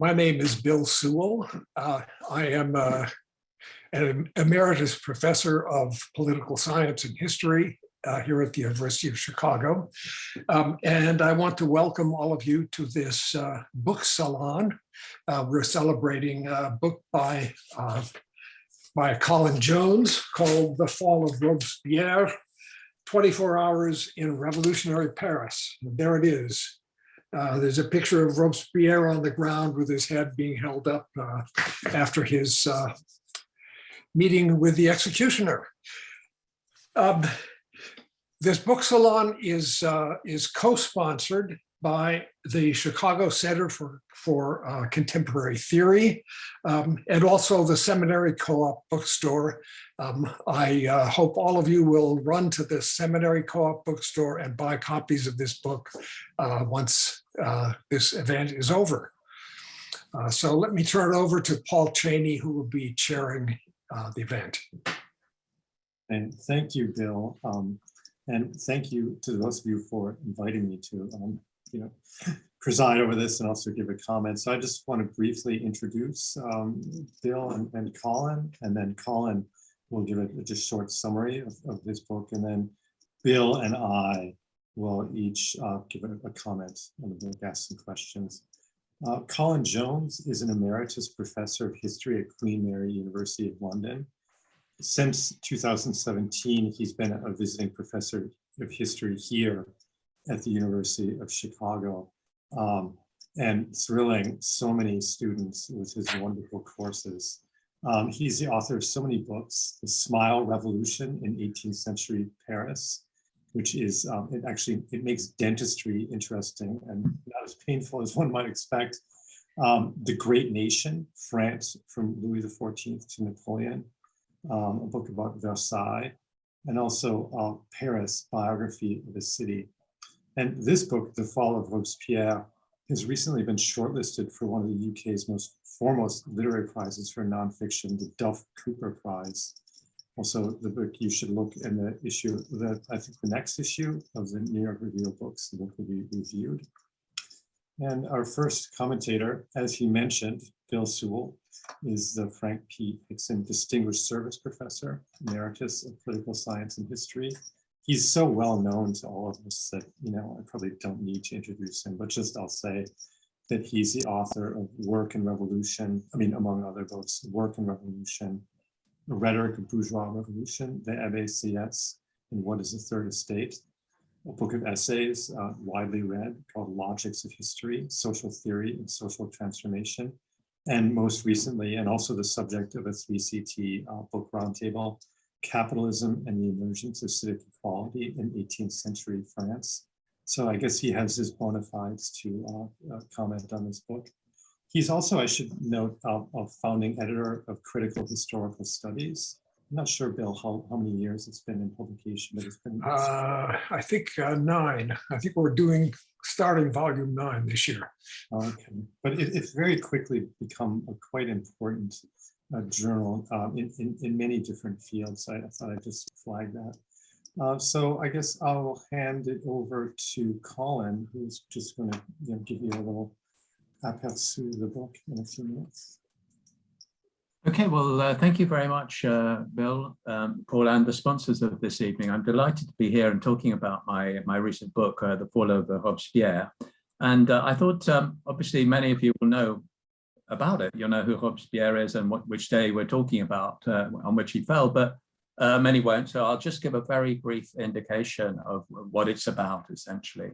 My name is Bill Sewell. Uh, I am uh, an emeritus professor of political science and history uh, here at the University of Chicago. Um, and I want to welcome all of you to this uh, book salon. Uh, we're celebrating a book by, uh, by Colin Jones called The Fall of Robespierre, 24 Hours in Revolutionary Paris. There it is. Uh, there's a picture of Robespierre on the ground with his head being held up uh, after his uh, meeting with the executioner. Um, this book salon is, uh, is co-sponsored by the Chicago Center for, for uh, Contemporary Theory um, and also the Seminary Co-op bookstore. Um, I uh, hope all of you will run to the Seminary Co-op bookstore and buy copies of this book uh, once uh, this event is over. Uh, so let me turn it over to Paul Cheney, who will be chairing uh, the event. And thank you, Bill. Um, and thank you to those of you for inviting me to, um, you know, preside over this and also give a comment. So I just want to briefly introduce um, Bill and, and, Colin, and then Colin will give a, a just short summary of, of, this book, and then Bill and I will each uh, give a, a, comment the book, ask some questions. Uh, Colin Jones is an emeritus professor of history at Queen Mary University of London since 2017, he's been a visiting professor of history here at the University of Chicago um, and thrilling so many students with his wonderful courses. Um, he's the author of so many books, The Smile Revolution in 18th Century Paris, which is, um, it actually, it makes dentistry interesting and not as painful as one might expect. Um, the Great Nation, France from Louis XIV to Napoleon, um, a book about Versailles, and also uh, Paris, biography of the city. And this book, The Fall of Robespierre, has recently been shortlisted for one of the UK's most foremost literary prizes for nonfiction, the Duff Cooper Prize. Also, the book you should look in the issue that I think the next issue of the New York Review of Books, the book will be reviewed. And our first commentator, as he mentioned, Bill Sewell, is the Frank P. Hixon Distinguished Service Professor, Emeritus of Political Science and History. He's so well known to all of us that, you know, I probably don't need to introduce him, but just I'll say that he's the author of Work and Revolution, I mean, among other books, Work and Revolution, The Rhetoric of Bourgeois Revolution, The Abbé Sieyes, and What is the Third Estate, a book of essays uh, widely read called Logics of History, Social Theory and Social Transformation, and most recently, and also the subject of a 3CT uh, book roundtable, Capitalism and the Emergence of Civic Equality in 18th Century France. So I guess he has his bona fides to uh, uh, comment on this book. He's also, I should note, a founding editor of Critical Historical Studies. I'm not sure, Bill, how, how many years it's been in publication, but it's been. Uh, I think uh, nine. I think we're doing starting volume nine this year. Okay, but it, it's very quickly become a quite important uh, journal um, in, in, in, many different fields. I, I thought I'd just flag that. Uh, so I guess I'll hand it over to Colin, who's just going to you know, give you a little aperçu of the book in a few minutes. Okay, well, uh, thank you very much, uh, Bill, um, Paul, and the sponsors of this evening. I'm delighted to be here and talking about my, my recent book, uh, The Fall of Robespierre. And uh, I thought, um, obviously, many of you will know about it. You'll know who Robespierre is and what, which day we're talking about, uh, on which he fell, but many won't. So I'll just give a very brief indication of what it's about, essentially.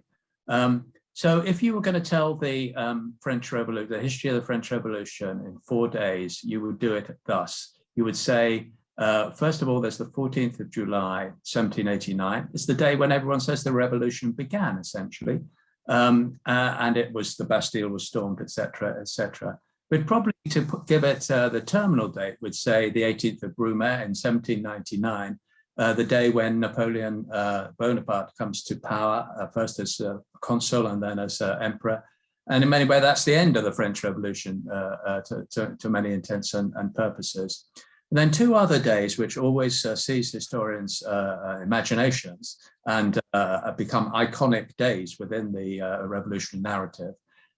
Um, so if you were going to tell the um, French Revolution, the history of the French Revolution in four days, you would do it thus. You would say, uh, first of all, there's the 14th of July, 1789. It's the day when everyone says the revolution began, essentially. Um, uh, and it was the Bastille was stormed, etc., etc. But probably to put, give it uh, the terminal date would say the 18th of Brumaire in 1799, uh, the day when Napoleon uh, Bonaparte comes to power, uh, first as consul and then as emperor. And in many ways, that's the end of the French Revolution uh, to, to, to, many intents and, and, purposes. And then two other days, which always seize historians' imaginations and become iconic days within the revolutionary narrative.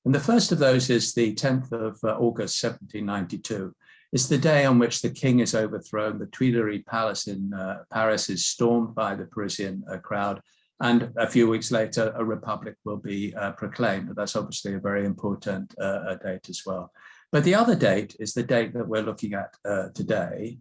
And the first of those is the 10th of uh, August, 1792. It's the day on which the king is overthrown. The Tuileries Palace in uh, Paris is stormed by the Parisian uh, crowd. And a few weeks later, a republic will be uh, proclaimed. That's obviously a very important uh, date as well. But the other date is the date that we're looking at uh, today,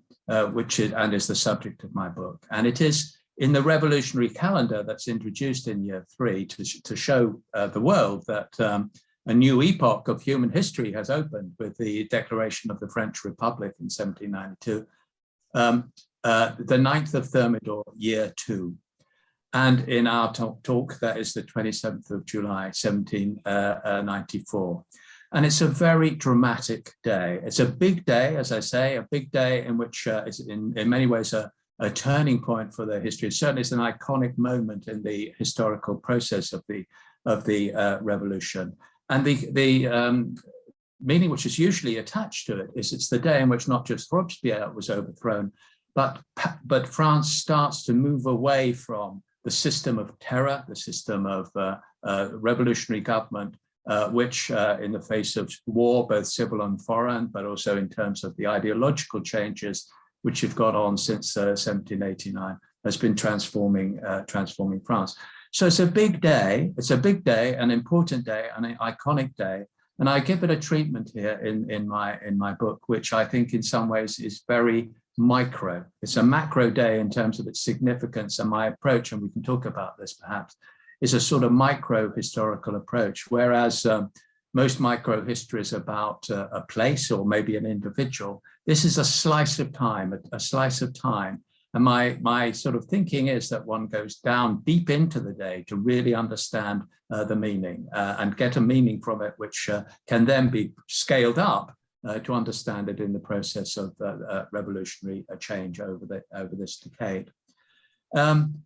which is, and is the subject of my book. And it is in the revolutionary calendar that's introduced in year three to, to show the world that um, a new epoch of human history has opened with the declaration of the French Republic in 1792, um, uh, the 9th of Thermidor, year two. And in our talk, that is the 27th of July, 1794. And it's a very dramatic day. It's a big day, as I say, a big day in which uh, is in, in many ways a, a turning point for the history. Certainly it's an iconic moment in the historical process of the, of the uh, revolution. And the, the um, meaning which is usually attached to it is it's the day in which not just Robespierre was overthrown, but, but France starts to move away from the system of terror, the system of uh, uh, revolutionary government, uh, which uh, in the face of war, both civil and foreign, but also in terms of the ideological changes which have got on since 1789, uh, has been transforming, uh, transforming France. So it's a big day, it's a big day, an important day, an iconic day. And I give it a treatment here in, in, my, in my book, which I think in some ways is very micro. It's a macro day in terms of its significance and my approach, and we can talk about this perhaps, is a sort of micro historical approach, whereas um, most micro history is about uh, a place or maybe an individual. This is a slice of time, a, a, slice of time. And my, my sort of thinking is that one goes down deep into the day to really understand uh, the meaning uh, and get a meaning from it, which uh, can then be scaled up uh, to understand it in the process of uh, revolutionary change over, the, over this decade. Um,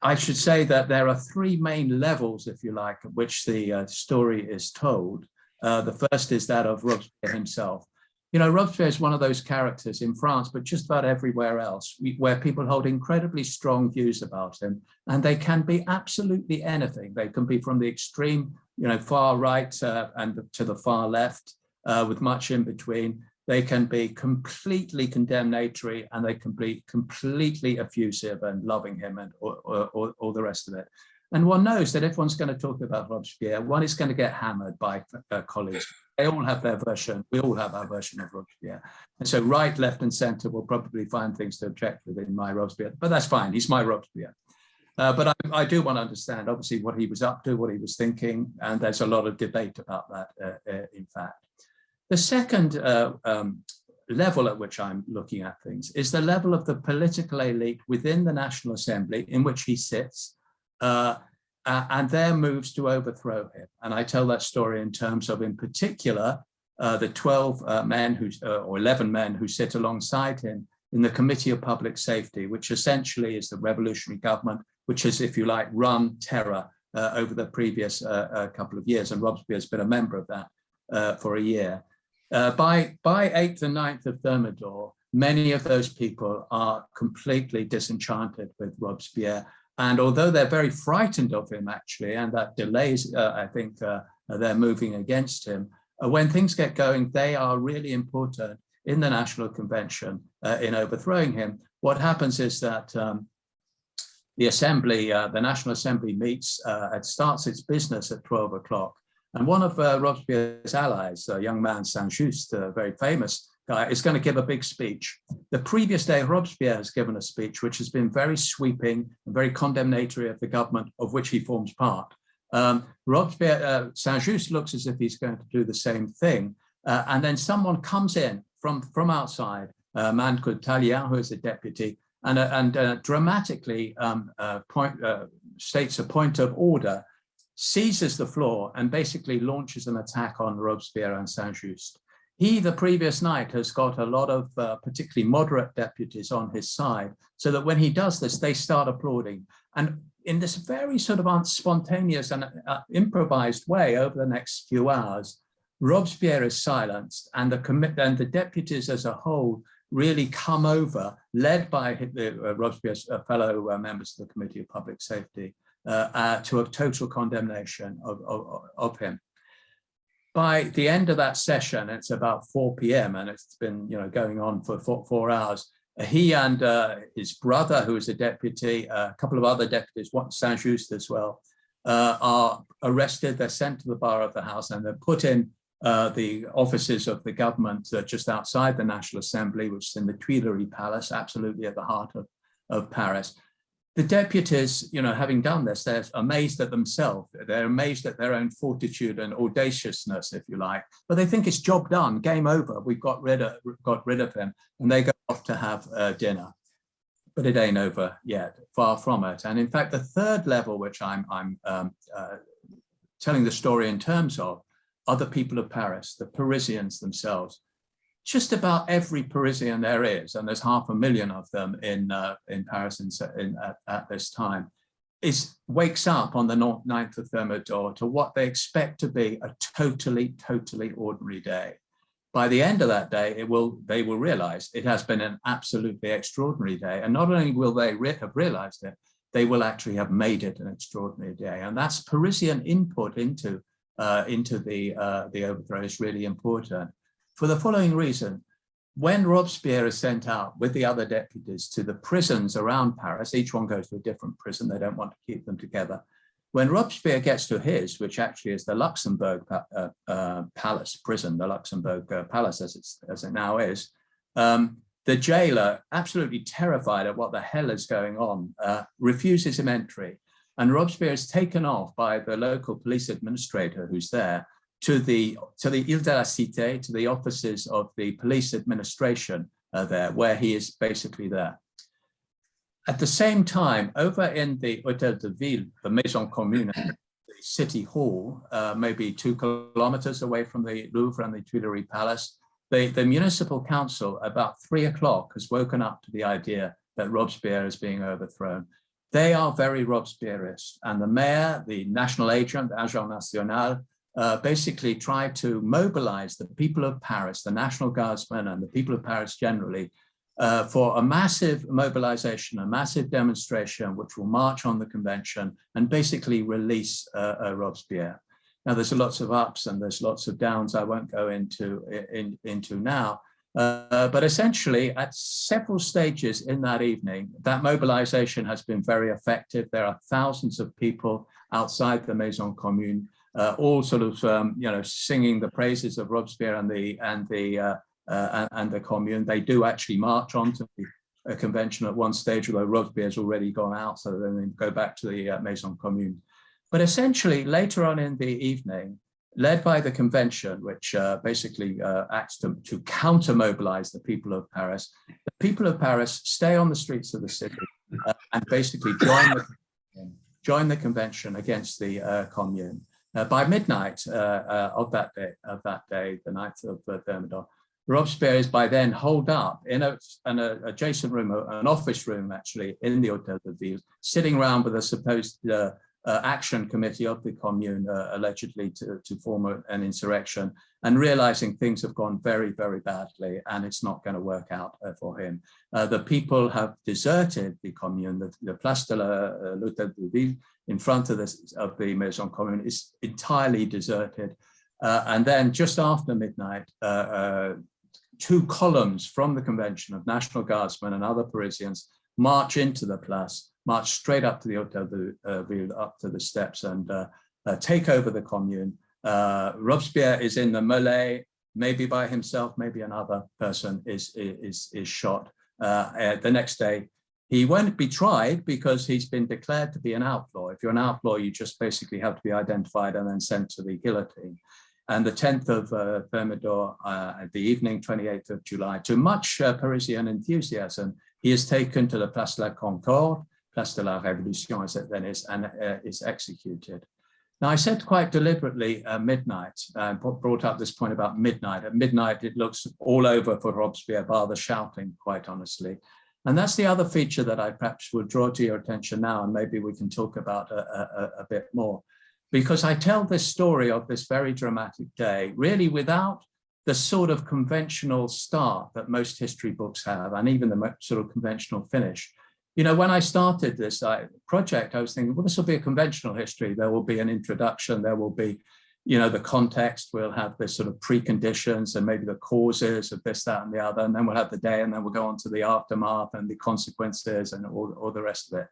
I should say that there are three main levels, if you like, at which the uh, story is told. Uh, the first is that of Robespierre himself. You know, Robespierre is one of those characters in France, but just about everywhere else, where people hold incredibly strong views about him, and they can be absolutely anything. They can be from the extreme, you know, far right uh, and to the far left, uh, with much in between. They can be completely condemnatory and they can be completely effusive and loving him and or the rest of it. And one knows that if one's going to talk about Robespierre, one is going to get hammered by uh, colleagues. They all have their version. We all have our version of Robespierre. And so right, left and center will probably find things to object with in my Robespierre, but that's fine. He's my Robespierre. Uh, but I, I, do want to understand, obviously, what he was up to, what he was thinking, and there's a lot of debate about that, uh, uh, in fact. The second uh, um, level at which I'm looking at things is the level of the political elite within the National Assembly in which he sits uh, uh, and their moves to overthrow him. And I tell that story in terms of, in particular, uh, the 12 uh, men who, uh, or 11 men who sit alongside him in the Committee of Public Safety, which essentially is the revolutionary government, which has, if you like, run terror over the previous couple of years. And Robespierre has been a member of that for a year. Uh, by, by 8th and 9th of Thermidor, many of those people are completely disenchanted with Robespierre. And although they're very frightened of him, actually, and that delays, uh, I think, uh, they're moving against him, uh, when things get going, they are really important in the National Convention uh, in overthrowing him. What happens is that um, the Assembly, uh, the National Assembly meets, it starts its business at 12 o'clock. And one of uh, Robespierre's allies, a young man, Saint-Just, very famous is going to give a big speech. The previous day, Robespierre has given a speech which has been very sweeping and very condemnatory of the government of which he forms part. Um, Robespierre, uh, Saint-Just looks as if he's going to do the same thing. Uh, and then someone comes in from, from outside, a man called Tallien, who is a deputy, and, uh, and uh, dramatically um, uh, point, states a point of order seizes the floor and basically launches an attack on Robespierre and Saint-Just. He, the previous night, has got a lot of uh, particularly moderate deputies on his side, so that when he does this, they start applauding. And in this very sort of spontaneous and uh, improvised way over the next few hours, Robespierre is silenced and the, and the deputies as a whole really come over, led by the, uh, Robespierre's uh, fellow uh, members of the Committee of Public Safety, uh, uh, to a total condemnation of, of, of him. By the end of that session, it's about 4 p.m. and it's been, you know, going on for four, four hours. He and uh, his brother, who is a deputy, uh, a couple of other deputies, one Saint-Just as well, uh, are arrested. They're sent to the bar of the house and they're put in uh, the offices of the government uh, just outside the National Assembly, which is in the Tuileries Palace, absolutely at the heart of, of Paris the deputies, you know, having done this, they're amazed at themselves. They're amazed at their own fortitude and audaciousness, if you like. But they think it's job done, game over. We've got rid of got rid of him, and they go off to have uh, dinner. But it ain't over yet, far from it. And in fact, the third level, which I'm I'm um, uh, telling the story in terms of, are the people of Paris, the Parisians themselves just about every Parisian there is, and there's half a million of them in uh, in Paris in, in, at, at, this time, is wakes up on the 9th of Thermidor to what they expect to be a totally, totally ordinary day. By the end of that day, it will they will realize it has been an absolutely extraordinary day. And not only will they re have realized it, they will actually have made it an extraordinary day. And that's Parisian input into uh, into the uh, the overthrow is really important for the following reason. When Robespierre is sent out with the other deputies to the prisons around Paris, each one goes to a different prison, they don't want to keep them together. When Robespierre gets to his, which actually is the Luxembourg uh, uh, Palace prison, the Luxembourg uh, Palace as, it's, as it now is, um, the jailer, absolutely terrified at what the hell is going on, uh, refuses him entry. And Robespierre is taken off by the local police administrator who's there to the to the Ile de la Cité, to the offices of the police administration uh, there, where he is basically there. At the same time, over in the Hôtel de Ville, the Maison Commune, the city hall, uh, maybe two kilometers away from the Louvre and the Tuileries Palace, the, the municipal council about three o'clock has woken up to the idea that Robespierre is being overthrown. They are very Robespierreist and the mayor, the national agent, the Agent National, uh, basically tried to mobilize the people of Paris, the National Guardsmen and the people of Paris generally, uh, for a massive mobilization, a massive demonstration, which will march on the convention and basically release uh, uh Robespierre. Now, there's lots of ups and there's lots of downs I won't go into, in, into now, uh, but essentially at several stages in that evening, that mobilization has been very effective. There are thousands of people outside the Maison Commune uh, all sort of um, you know singing the praises of Robespierre and the and the uh, uh, and the Commune. They do actually march on to the convention at one stage, although Robespierre's already gone out, so then they go back to the uh, Maison Commune. But essentially, later on in the evening, led by the convention, which uh, basically uh, acts to, to counter-mobilize the people of Paris, the people of Paris stay on the streets of the city and basically join the, join the convention against the Commune. Uh, by midnight uh, uh, of that day, of that day, the night of uh, Thermidor, Robespierre is by then holed up in a, an adjacent room, an office room actually, in the Hotel de Ville, sitting around with a supposed uh, uh, action committee of the commune, uh, allegedly to, to form a, an insurrection, and realizing things have gone very, very badly and it's not going to work out for him. the people have deserted the commune, the, the Place de la l'Hôtel de Ville in front of, this, of the Maison Commune is entirely deserted. Uh, and then just after midnight, uh, uh, two columns from the convention of National Guardsmen and other Parisians march into the place, march straight up to the Hotel de uh, Ville, up to the steps and uh, uh, take over the commune. Robespierre is in the melee, maybe by himself, maybe another person is, is, is shot. the next day, he won't be tried because he's been declared to be an outlaw. If you're an outlaw, you just basically have to be identified and then sent to the guillotine. And the 10th of uh, Thermidor, uh, the evening, 28th of July, to much uh, Parisian enthusiasm, he is taken to the Place de la Concorde, Place de la Révolution as it then is, and uh, is executed. Now, I said quite deliberately uh, midnight, uh, brought up this point about midnight. At midnight, it looks all over for Robespierre, bar the shouting, quite honestly. And that's the other feature that I perhaps would draw to your attention now, and maybe we can talk about a, a, a bit more. Because I tell this story of this very dramatic day, really without the sort of conventional start that most history books have, and even the sort of conventional finish. You know, when I started this uh, project, I was thinking, well, this will be a conventional history. There will be an introduction, there will be you know, the context, we'll have this sort of preconditions and maybe the causes of this, that, and the other, and then we'll have the day, and then we'll go on to the aftermath and the consequences and all, all the rest of it.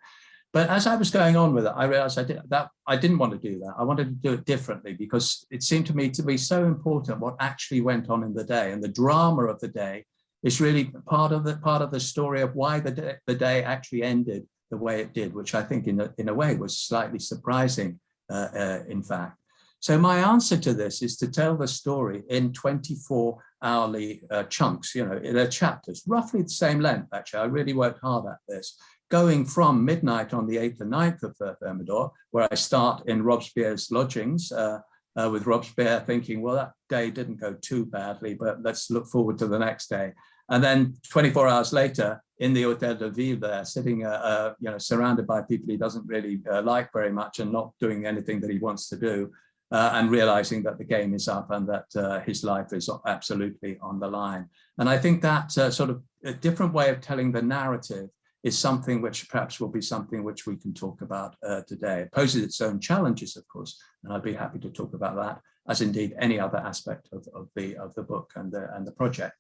But as I was going on with it, I realized I did that I didn't want to do that. I wanted to do it differently because it seemed to me to be so important what actually went on in the day and the drama of the day is really part of the part of the story of why the day, the day actually ended the way it did, which I think in a, in a way was slightly surprising, uh, uh, in fact. So my answer to this is to tell the story in 24 hourly uh, chunks, you know, they're chapters, roughly the same length, actually. I really worked hard at this, going from midnight on the 8th and 9th of uh, Thermidor, where I start in Robespierre's lodgings uh, uh, with Robespierre thinking, well, that day didn't go too badly, but let's look forward to the next day. And then 24 hours later, in the Hotel de Ville there, sitting, uh, uh, you know, surrounded by people he doesn't really uh, like very much and not doing anything that he wants to do, uh, and realizing that the game is up and that uh, his life is absolutely on the line. And I think that uh, sort of a different way of telling the narrative is something which perhaps will be something which we can talk about today. It poses its own challenges, of course, and I'd be happy to talk about that, as indeed any other aspect of, of the of the book and the and the project.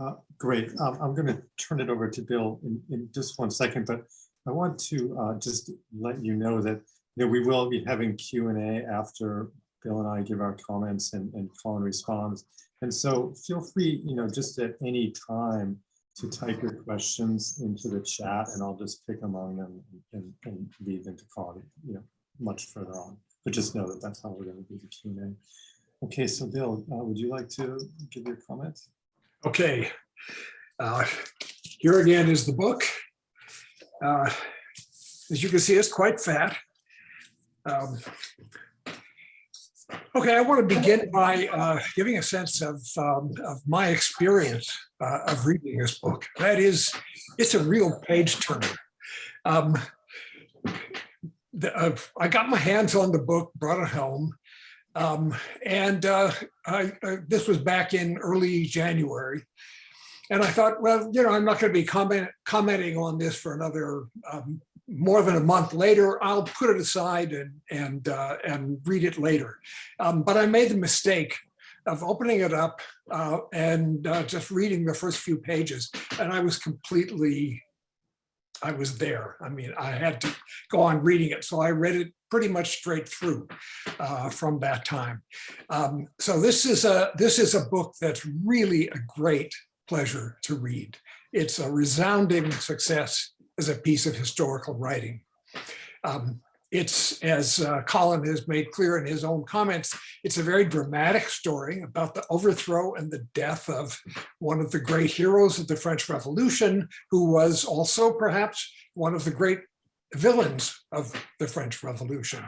Uh, great. Um, I'm going to turn it over to Bill in, in just one second, but I want to uh, just let you know that you know, we will be having Q&A after Bill and I give our comments and, and Colin responds. And so feel free, you know, just at any time to type your questions into the chat and I'll just pick among them and, and leave them to Colin, you know, much further on. But just know that that's how we're going to do the Q&A. Okay, so Bill, uh, would you like to give your comments? Okay, uh, here again is the book. Uh, as you can see, it's quite fat. Um, okay, I want to begin by uh, giving a sense of, um, of my experience uh, of reading this book. That is, it's a real page turner. Um, the, uh, I got my hands on the book, brought it home, um, and uh, I, uh, this was back in early January. And I thought, well, you know, I'm not going to be comment, commenting on this for another um, more than a month later. I'll put it aside and and uh, and read it later. Um, but I made the mistake of opening it up uh, and uh, just reading the first few pages, and I was completely I was there. I mean, I had to go on reading it. So I read it pretty much straight through uh, from that time. Um, so this is a this is a book that's really a great pleasure to read. It's a resounding success as a piece of historical writing. Um, it's, as uh, Colin has made clear in his own comments, it's a very dramatic story about the overthrow and the death of one of the great heroes of the French Revolution, who was also perhaps one of the great villains of the French Revolution.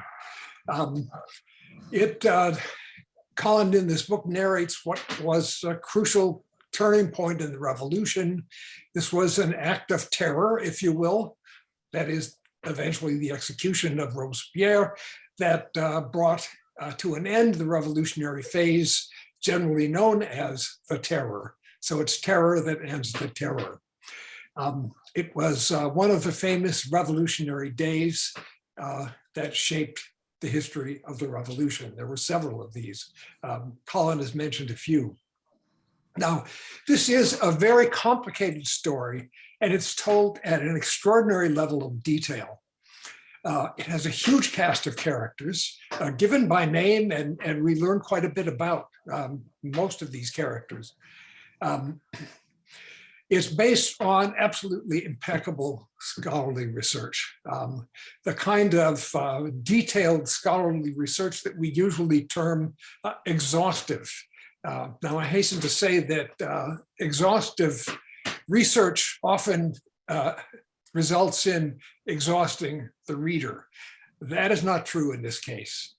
Um, it, uh, Colin in this book narrates what was a crucial turning point in the revolution. This was an act of terror, if you will, that is eventually the execution of Robespierre that uh, brought uh, to an end the revolutionary phase generally known as the terror. So it's terror that ends the terror. Um, it was uh, one of the famous revolutionary days uh, that shaped the history of the revolution. There were several of these. Um, Colin has mentioned a few. Now, this is a very complicated story and it's told at an extraordinary level of detail. Uh, it has a huge cast of characters uh, given by name and, and we learn quite a bit about um, most of these characters. Um, it's based on absolutely impeccable scholarly research, um, the kind of uh, detailed scholarly research that we usually term uh, exhaustive. Uh, now, I hasten to say that uh, exhaustive research often uh, results in exhausting the reader. That is not true in this case.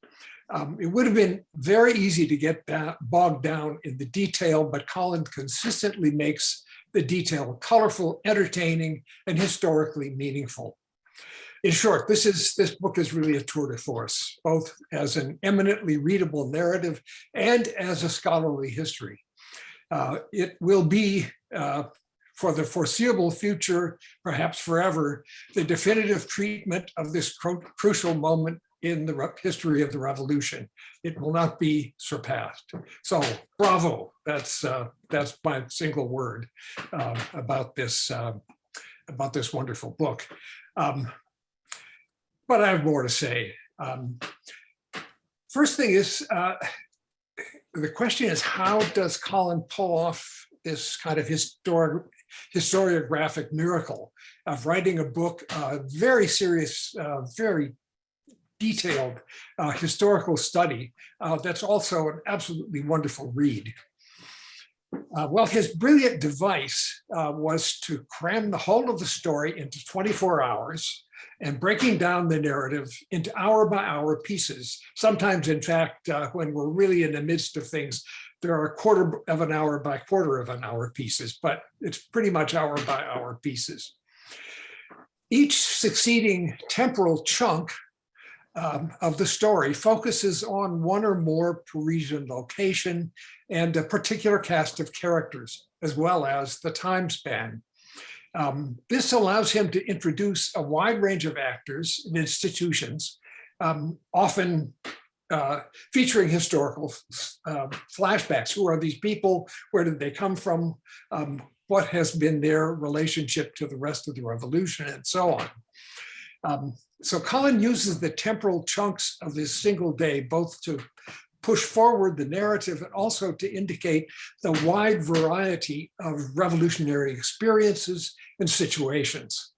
Um, it would have been very easy to get bogged down in the detail, but Colin consistently makes the detail colorful, entertaining, and historically meaningful. In short, this is this book is really a tour de force, both as an eminently readable narrative and as a scholarly history. Uh, it will be uh, for the foreseeable future, perhaps forever, the definitive treatment of this crucial moment in the history of the revolution. It will not be surpassed. So bravo, that's, uh, that's my single word uh, about this, uh, about this wonderful book. Um, But I have more to say. Um, First thing is, uh, the question is, how does Colin pull off this kind of historic, historiographic miracle of writing a book, uh, very serious, uh, very detailed uh, historical study uh, that's also an absolutely wonderful read. Uh, well, his brilliant device uh, was to cram the whole of the story into 24 hours and breaking down the narrative into hour by hour pieces. Sometimes, in fact, when we're really in the midst of things, there are quarter of an hour by quarter of an hour pieces, but it's pretty much hour by hour pieces. Each succeeding temporal chunk um, of the story focuses on one or more Parisian location and a particular cast of characters, as well as the time span. Um, this allows him to introduce a wide range of actors and institutions, um, often uh, featuring historical uh, flashbacks. Who are these people? Where did they come from? Um, what has been their relationship to the rest of the revolution and so on. Um, so Colin uses the temporal chunks of this single day both to push forward the narrative and also to indicate the wide variety of revolutionary experiences and situations.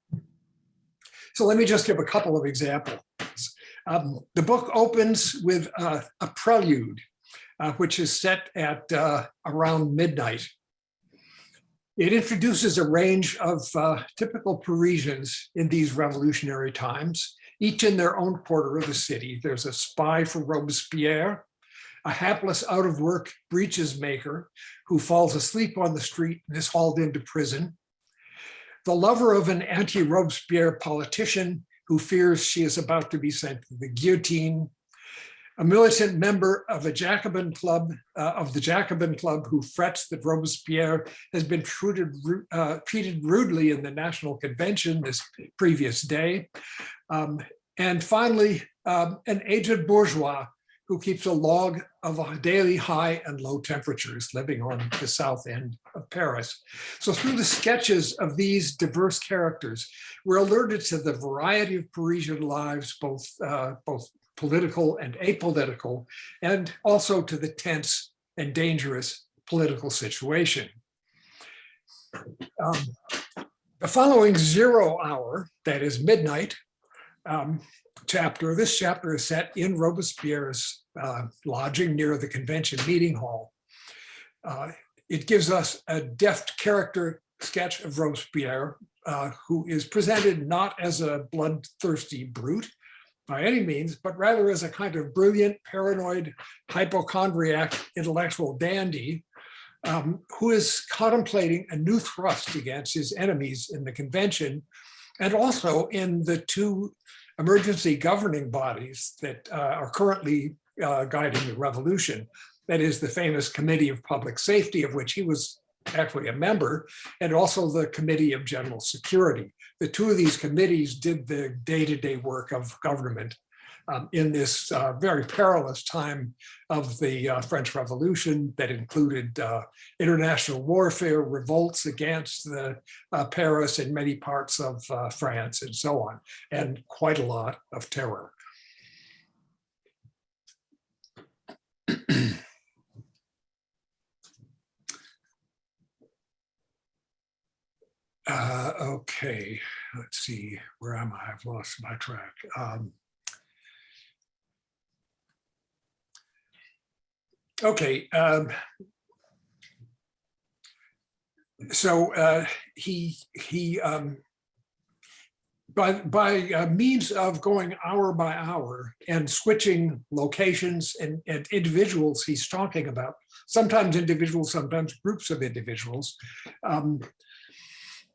So let me just give a couple of examples. Um, the book opens with uh, a prelude, uh, which is set at uh, around midnight. It introduces a range of uh, typical Parisians in these revolutionary times, each in their own quarter of the city. There's a spy for Robespierre, a hapless out of work breeches maker who falls asleep on the street and is hauled into prison, the lover of an anti-Robespierre politician who fears she is about to be sent to the guillotine, a militant member of a Jacobin club, uh, of the Jacobin club who frets that Robespierre has been treated, uh, treated rudely in the National Convention this previous day. Um, and finally, um, an aged bourgeois who keeps a log of daily high and low temperatures living on the south end of Paris. So through the sketches of these diverse characters, we're alerted to the variety of Parisian lives, both, uh, both political and apolitical, and also to the tense and dangerous political situation. Um, the following zero hour, that is midnight, um, chapter, this chapter is set in Robespierre's uh, lodging near the convention meeting hall. Uh, it gives us a deft character sketch of Robespierre, uh, who is presented not as a bloodthirsty brute by any means, but rather as a kind of brilliant, paranoid, hypochondriac intellectual dandy um, who is contemplating a new thrust against his enemies in the convention and also in the two emergency governing bodies that uh, are currently uh, guiding the revolution. That is the famous Committee of Public Safety, of which he was actually a member, and also the Committee of General Security. The two of these committees did the day-to-day -day work of government um, in this uh, very perilous time of the uh, French Revolution that included uh, international warfare, revolts against the uh, Paris and many parts of uh, France and so on, and quite a lot of terror. Uh, okay, let's see, where am I? I've lost my track. Um, okay. Um, so uh, he he um, by by uh, means of going hour by hour and switching locations and, and individuals he's talking about, sometimes individuals, sometimes groups of individuals.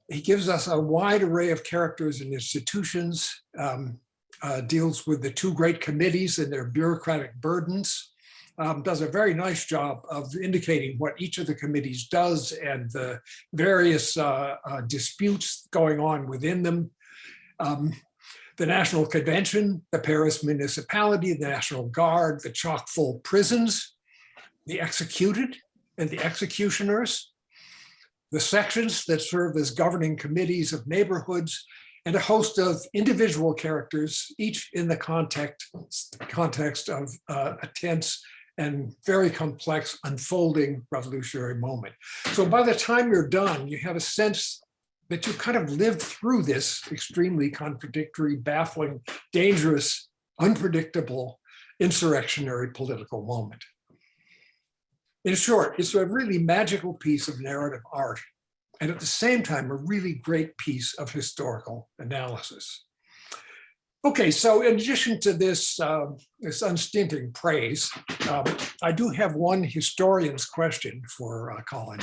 He gives us a wide array of characters and institutions, um, uh, deals with the two great committees and their bureaucratic burdens, um, does a very nice job of indicating what each of the committees does and the various uh, uh, disputes going on within them. Um, the National Convention, the Paris Municipality, the National Guard, the chock full prisons, the executed and the executioners, the sections that serve as governing committees of neighborhoods, and a host of individual characters, each in the context, context of uh, a tense and very complex unfolding revolutionary moment. So by the time you're done, you have a sense that you kind of lived through this extremely contradictory, baffling, dangerous, unpredictable insurrectionary political moment. In short, it's a really magical piece of narrative art and at the same time, a really great piece of historical analysis. Okay, so in addition to this, uh, this unstinting praise, um, I do have one historian's question for uh, Colin.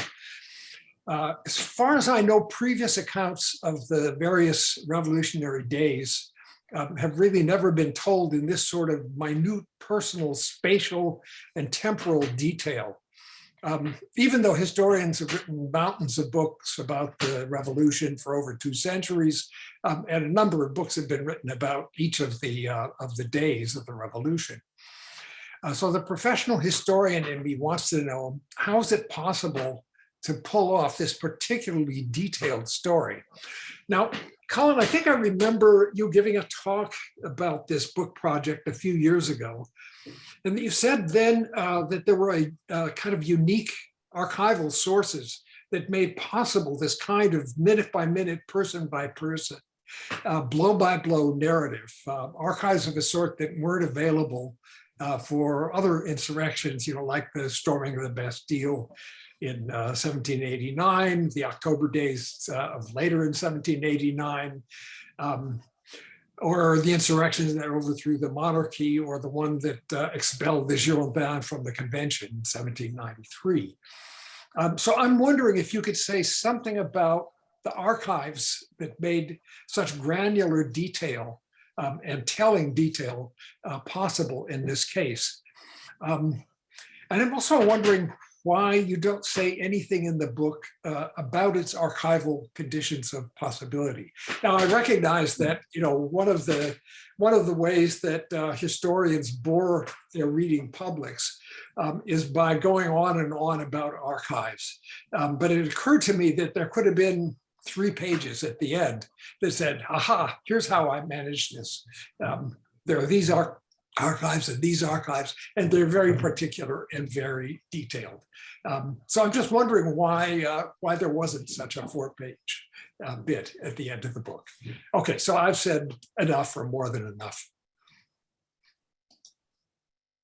Uh, as far as I know, previous accounts of the various revolutionary days um, have really never been told in this sort of minute personal spatial and temporal detail um, even though historians have written mountains of books about the revolution for over two centuries, um, and a number of books have been written about each of the uh, of the days of the revolution. Uh, so the professional historian in me wants to know, how is it possible to pull off this particularly detailed story? Now, Colin, I think I remember you giving a talk about this book project a few years ago. And you said then uh, that there were a uh, kind of unique archival sources that made possible this kind of minute by minute, person by person, uh, blow by blow narrative, uh, archives of a sort that weren't available uh, for other insurrections, you know, like the storming of the Bastille in 1789, uh, the October days of later in 1789, um, or the insurrections that overthrew the monarchy or the one that uh, expelled the Girondins from the convention in 1793. Um, so I'm wondering if you could say something about the archives that made such granular detail um, and telling detail uh, possible in this case. Um, and I'm also wondering why you don't say anything in the book uh, about its archival conditions of possibility. Now, I recognize that you know one of the one of the ways that uh, historians bore their reading publics um, is by going on and on about archives. Um, but it occurred to me that there could have been three pages at the end that said, aha, here's how I managed this. Um, there are these are archives and these archives, and they're very particular and very detailed. Um, so I'm just wondering why uh, why there wasn't such a four page uh, bit at the end of the book. Okay, so I've said enough or more than enough.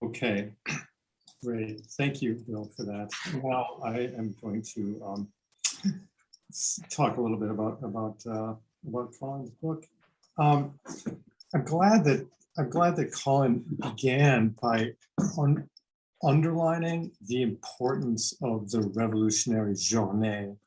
Okay, great. Thank you, Bill, for that. Now I am going to um, talk a little bit about about uh, about Colin's book. Um, I'm glad that I'm glad that Colin began by un underlining the importance of the revolutionary journée,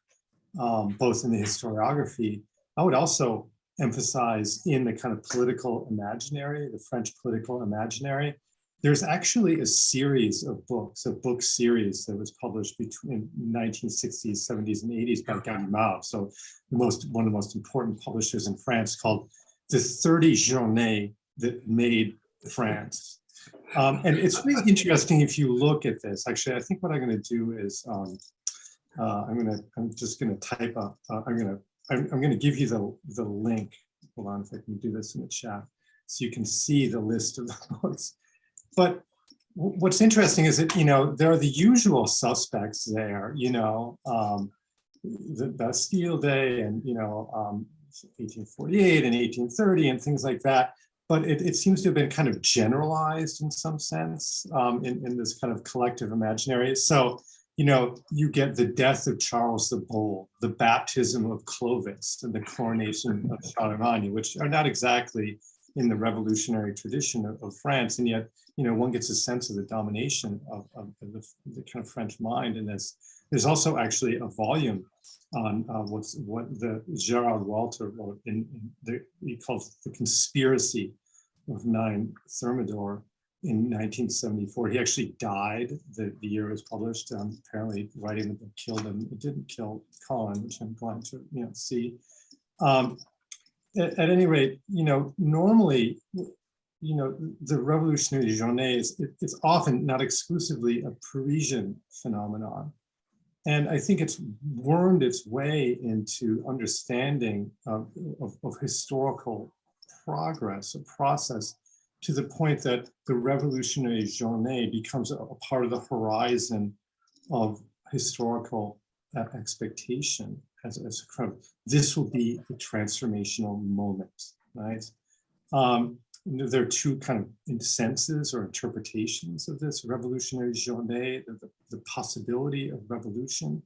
um, both in the historiography. I would also emphasize in the kind of political imaginary, the French political imaginary, there's actually a series of books, a book series that was published between 1960s, 70s, and 80s by Gallimard. So most, one of the most important publishers in France called the 30 Journées that made France. Um, and it's really interesting if you look at this. Actually, I think what I'm going to do is um, uh, I'm going to I'm just going to type up. Uh, I'm going to I'm, I'm going to give you the the link. Hold on, if I can do this in the chat, so you can see the list of the books. But what's interesting is that you know there are the usual suspects there. You know, um, the Bastille Day, and you know. Um, 1848 and 1830 and things like that but it, it, seems to have been kind of generalized in some sense um, in, in this kind of collective imaginary. So, you know, you get the death of Charles the Bold, the baptism of Clovis, and the coronation of Charlemagne, which are not exactly in the revolutionary tradition of, of France. And yet, you know, one gets a sense of the domination of, of the, the, kind of French mind in this. There's also actually a volume on uh, what's what the Gerard Walter wrote in, in the, he calls the conspiracy of nine Thermidor, in 1974. He actually died the, the year it was published. Um, apparently, writing the book killed him. It didn't kill Colin, which I'm glad to you know see. Um, at, at any rate, you know, normally, you know, the revolutionary journée is it, it's often not exclusively a Parisian phenomenon. And I think it's wormed its way into understanding of, of, of historical progress, a process to the point that the revolutionary journée becomes a, a part of the horizon of historical uh, expectation as, as a of, this will be a transformational moment, right? Um, there are two kind of senses or interpretations of this revolutionary journée, the, the possibility of revolution.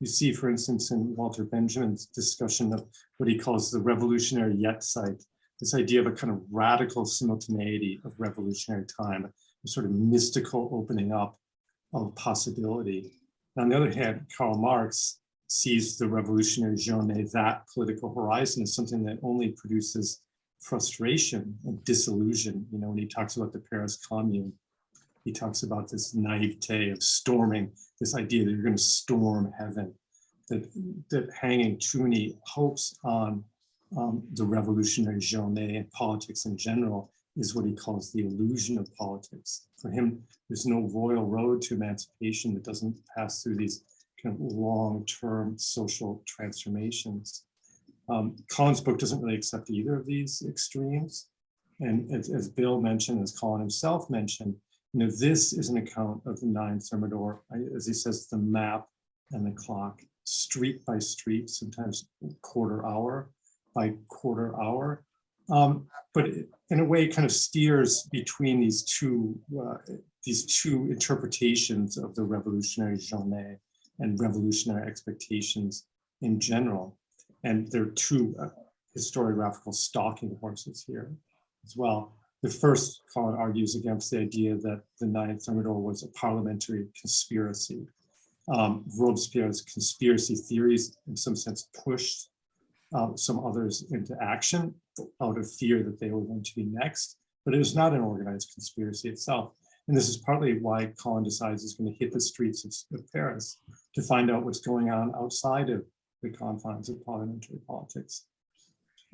You see, for instance, in Walter Benjamin's discussion of what he calls the revolutionary Jetztzeit, this idea of a kind of radical simultaneity of revolutionary time, a sort of mystical opening up of possibility. On the other hand, Karl Marx sees the revolutionary journée, that political horizon, as something that only produces frustration and disillusion. You know, when he talks about the Paris Commune, he talks about this naivete of storming, this idea that you're going to storm heaven, that, that hanging too many hopes on um, the revolutionary journée and politics in general is what he calls the illusion of politics. For him, there's no royal road to emancipation that doesn't pass through these kind of long-term social transformations. Um, Colin's book doesn't really accept either of these extremes. And as, as Bill mentioned, as Colin himself mentioned, you know, this is an account of the nine Thermidor, as he says, the map and the clock, street by street, sometimes quarter hour by quarter hour. Um, but in a way kind of steers between these two uh, these two interpretations of the revolutionary journée and revolutionary expectations in general. And there are two uh, historiographical stalking horses here as well. The first, Colin argues against the idea that the Ninth Thermidor was a parliamentary conspiracy. Um, Robespierre's conspiracy theories, in some sense, pushed uh, some others into action out of fear that they were going to be next, but it was not an organized conspiracy itself. And this is partly why Colin decides he's going to hit the streets of, of Paris to find out what's going on outside of the confines of parliamentary politics.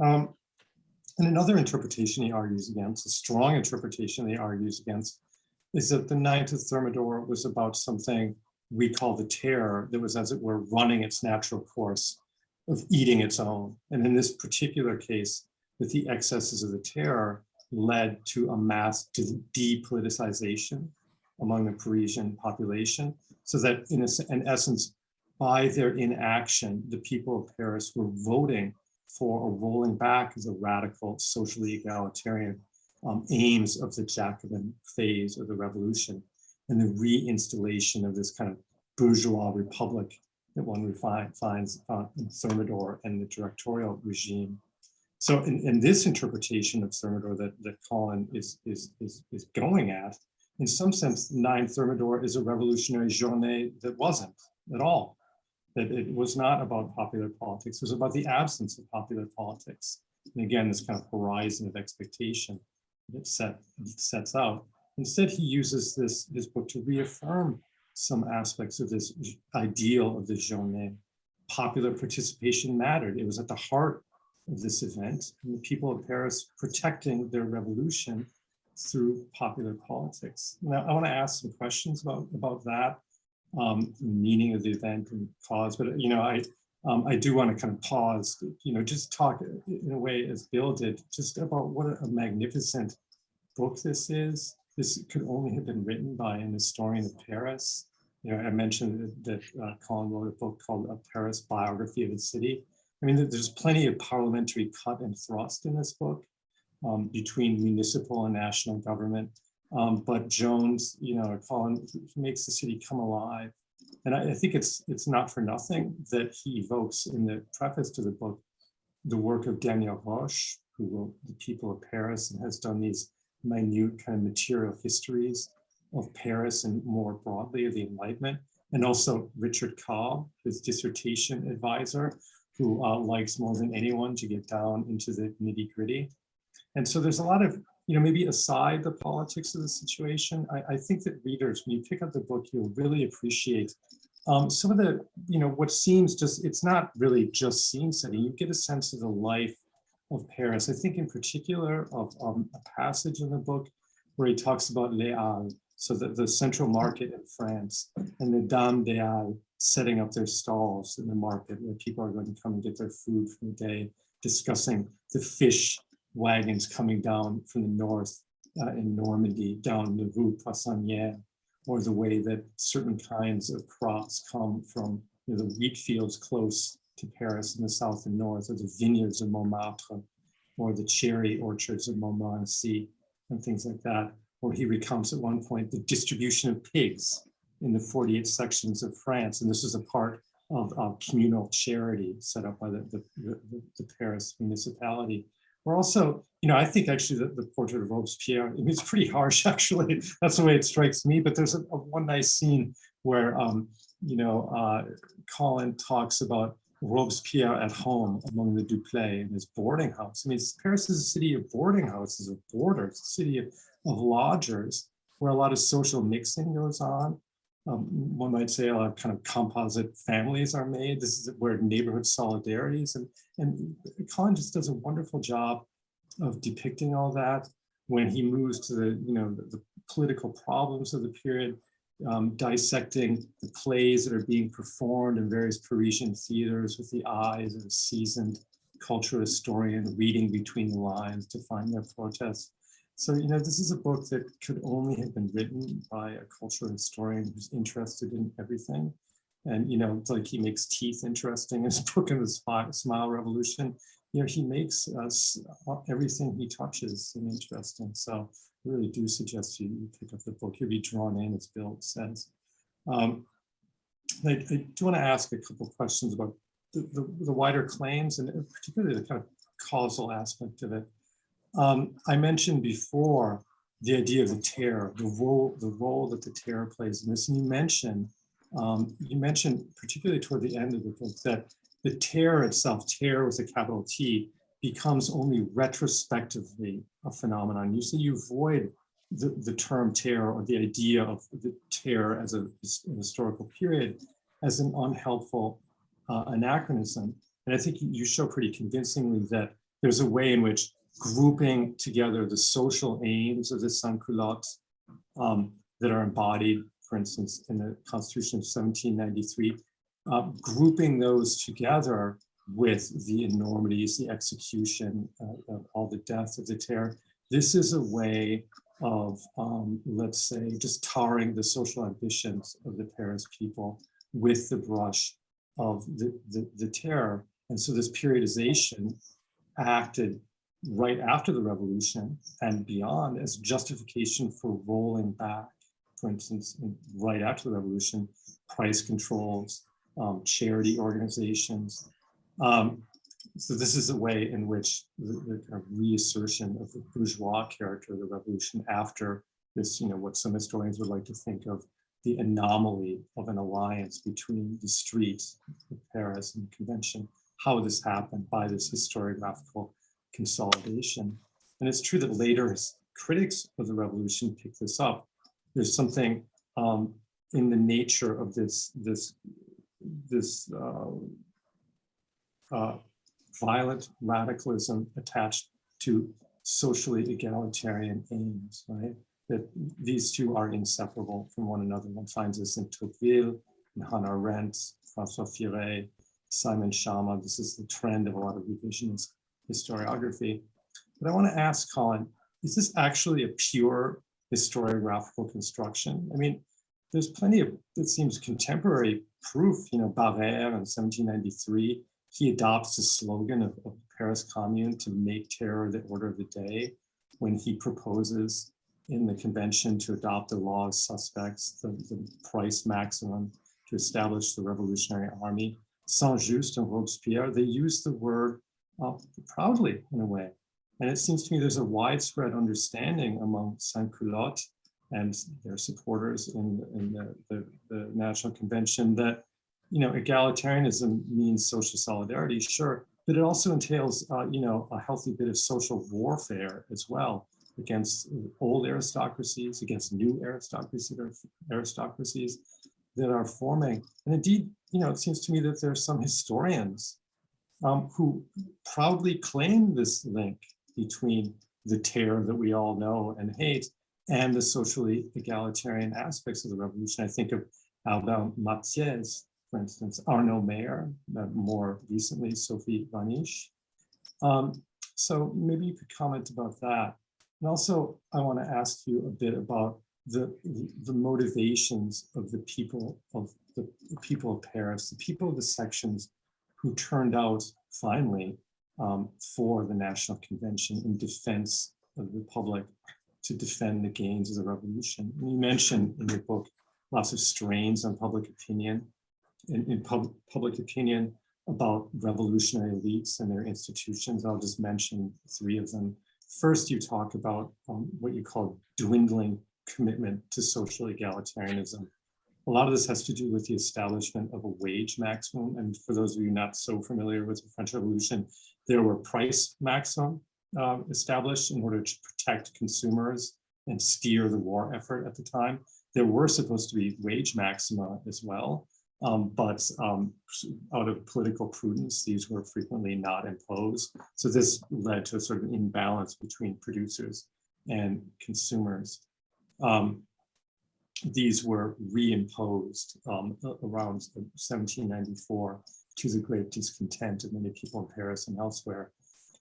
Um, and another interpretation he argues against, a strong interpretation he argues against, is that the Ninth of Thermidor was about something we call the terror that was, as it were, running its natural course of eating its own. And in this particular case, that the excesses of the terror led to a mass depoliticization among the Parisian population, so that in, a, in essence, by their inaction, the people of Paris were voting for a rolling back of the radical socially egalitarian um, aims of the Jacobin phase of the revolution and the reinstallation of this kind of bourgeois republic that one finds uh, in Thermidor and the directorial regime. So in, in this interpretation of Thermidor that, that Colin is, is, is, is going at, in some sense, Nine Thermidor is a revolutionary journée that wasn't at all. That it was not about popular politics, it was about the absence of popular politics. And again, this kind of horizon of expectation that set, sets out. Instead, he uses this, this book to reaffirm some aspects of this ideal of the journée. Popular participation mattered. It was at the heart of this event. And the people of Paris protecting their revolution through popular politics. Now, I want to ask some questions about, about that, um, meaning of the event and cause, but you know, I, um, I do want to kind of pause, you know, just talk in a way as Bill did, just about what a magnificent book this is this could only have been written by an historian of Paris. You know, I mentioned that, uh, Colin wrote a book called A Paris Biography of the City. I mean, there's plenty of parliamentary cut and thrust in this book um, between municipal and national government. Um, but Jones, you know, Colin makes the city come alive. And I, I think it's it's not for nothing that he evokes in the preface to the book the work of Daniel Roche, who wrote The People of Paris and has done these minute kind of material histories of Paris and more broadly of the Enlightenment, and also Richard Cobb, his dissertation advisor, who uh, likes more than anyone to get down into the nitty gritty. And so there's a lot of, you know, maybe aside the politics of the situation, I, I think that readers, when you pick up the book, you'll really appreciate um, some of the, you know, what seems just, it's not really just scene setting. You get a sense of the life of Paris. I think in particular of um, a passage in the book where he talks about Les Halles, so the, the central market in France and the Dames des Halles setting up their stalls in the market where people are going to come and get their food for the day, discussing the fish wagons coming down from the north uh, in Normandy, down the Rue Poissonnière, or the way that certain kinds of crops come from you know, the wheat fields close to Paris in the south and north, or the vineyards of Montmartre, or the cherry orchards of Montmorency, and things like that. Or he recounts at one point the distribution of pigs in the 48 sections of France. And this is a part of, of communal charity set up by the, the, the, the Paris municipality. We're also, you know, I think actually the, the portrait of Robespierre, I mean, it's pretty harsh, actually. That's the way it strikes me. But there's a, a one nice scene where, um, you know, uh, Colin talks about Robespierre at home among the Duplay in his boarding house. I mean, Paris is a city of boarding houses, of boarders, a city of, of lodgers, where a lot of social mixing goes on. Um, one might say a lot of kind of composite families are made. This is where neighborhood solidarities and, and Colin just does a wonderful job of depicting all that when he moves to the, you know, the, the political problems of the period, um, dissecting the plays that are being performed in various Parisian theaters with the eyes of a seasoned cultural historian reading between the lines to find their protests. So, you know, this is a book that could only have been written by a cultural historian who's interested in everything. And, you know, like he makes teeth interesting in his book in the Smile Revolution. You know, he makes us uh, everything he touches and interesting. So I really do suggest you, you pick up the book. You'll be drawn in, as Bill says. Um, I, I, do want to ask a couple of questions about the, the, the wider claims and particularly the kind of causal aspect of it. Um, I mentioned before the idea of the terror, the role, the role that the terror plays in this, and you mentioned, um, you mentioned particularly toward the end of the book that the terror itself, terror with a capital T, becomes only retrospectively a phenomenon. You say you avoid the, the term terror or the idea of the terror as a, a historical period as an unhelpful uh, anachronism. And I think you show pretty convincingly that there's a way in which grouping together the social aims of the sans-culottes um, that are embodied, for instance, in the Constitution of 1793, uh, grouping those together with the enormities, the execution, uh, of all the deaths of the terror. This is a way of, um, let's say, just tarring the social ambitions of the Paris people with the brush of the, the, the terror. And so this periodization acted right after the revolution and beyond as justification for rolling back, for instance, right after the revolution, price controls, um, charity organizations. Um, so this is a way in which the, the kind of reassertion of the bourgeois character of the revolution after this, you know, what some historians would like to think of the anomaly of an alliance between the streets of Paris and the convention, how this happened by this historiographical consolidation. And it's true that later critics of the revolution pick this up. There's something um, in the nature of this this this uh, uh, violent radicalism attached to socially egalitarian aims, right? That these two are inseparable from one another. One finds this in Tocqueville, in Hannah Arendt, François Furet, Simon Schama. This is the trend of a lot of revisionist historiography. But I want to ask Colin, is this actually a pure historiographical construction? I mean, there's plenty of, it seems contemporary proof, you know, Barère in 1793, he adopts the slogan of, of Paris Commune to make terror the order of the day when he proposes in the convention to adopt the law of suspects, the, the price maximum to establish the revolutionary army. Saint-Just and Robespierre, they use the word uh, proudly in a way. And it seems to me there's a widespread understanding among sans-culottes and their supporters in, in the, the, the, National Convention that, you know, egalitarianism means social solidarity, sure, but it also entails, uh, you know, a healthy bit of social warfare as well. against old aristocracies, against new aristocracies, aristocracies that are forming. And indeed, you know, it seems to me that there are some historians um, who proudly claim this link between the terror that we all know and hate and the socially egalitarian aspects of the revolution. I think of Albert Mathiez, for instance, Arno Mayer, uh, more recently, Sophie Wahnich. Um, so maybe you could comment about that. And also, I want to ask you a bit about the, the motivations of the people of the people of Paris, the people of the sections who turned out finally um, for the National Convention in defense of the Republic to defend the gains of the revolution. And you mentioned in your book lots of strains on public opinion, in, in pub, public opinion about revolutionary elites and their institutions. I'll just mention three of them. First, you talk about um, what you call dwindling commitment to social egalitarianism. A lot of this has to do with the establishment of a wage maximum. And for those of you not so familiar with the French Revolution, there were price maximum um, established in order to protect consumers and steer the war effort at the time. There were supposed to be wage maxima as well, um, but um, out of political prudence, these were frequently not imposed. So this led to a sort of imbalance between producers and consumers. Um, these were reimposed um, around 1794 to the great discontent of many people in Paris and elsewhere.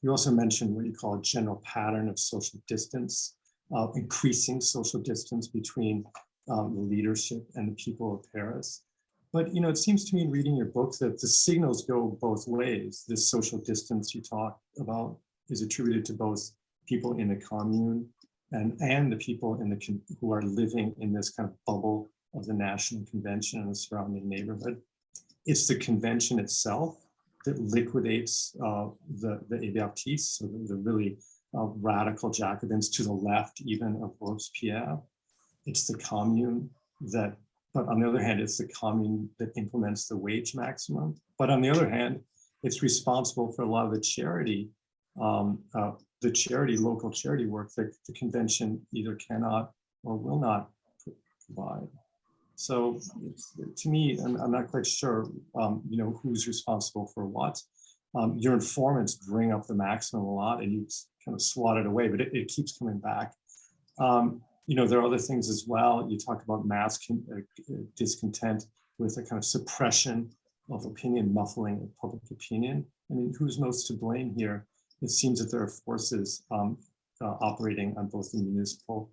You also mentioned what you call a general pattern of social distance, uh, increasing social distance between um, the leadership and the people of Paris. But you know, it seems to me in reading your book that the signals go both ways. This social distance you talk about is attributed to both people in the commune and, and the people in the who are living in this kind of bubble of the National Convention and the surrounding neighborhood. It's the convention itself that liquidates uh, the, the Hébertistes, so the, the really uh, radical Jacobins to the left even of Robespierre. It's the commune that, but on the other hand, it's the commune that implements the wage maximum. But on the other hand, it's responsible for a lot of the charity, um, uh, the charity, local charity work that the convention either cannot or will not provide. So to me, I'm, I'm not quite sure, um, you know, who's responsible for what. Um, your informants bring up the maximum a lot and you kind of swat it away, but it, it keeps coming back. Um, you know, there are other things as well. You talk about mass uh, discontent with a kind of suppression of opinion, muffling of public opinion. I mean, who's most to blame here? It seems that there are forces um, uh, operating on both the municipal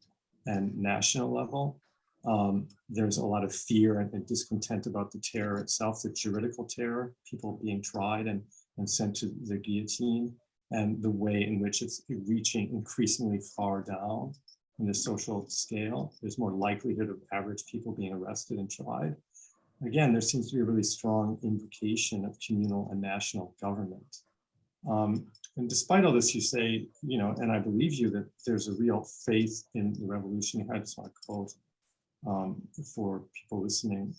and national level. Um, there's a lot of fear and, and, discontent about the terror itself, the juridical terror, people being tried and, and sent to the guillotine, and the way in which it's reaching increasingly far down in the social scale. There's more likelihood of average people being arrested and tried. Again, there seems to be a really strong invocation of communal and national government. Um, and despite all this, you say, you know, and I believe you that there's a real faith in the revolution. I just want to quote um, for people listening.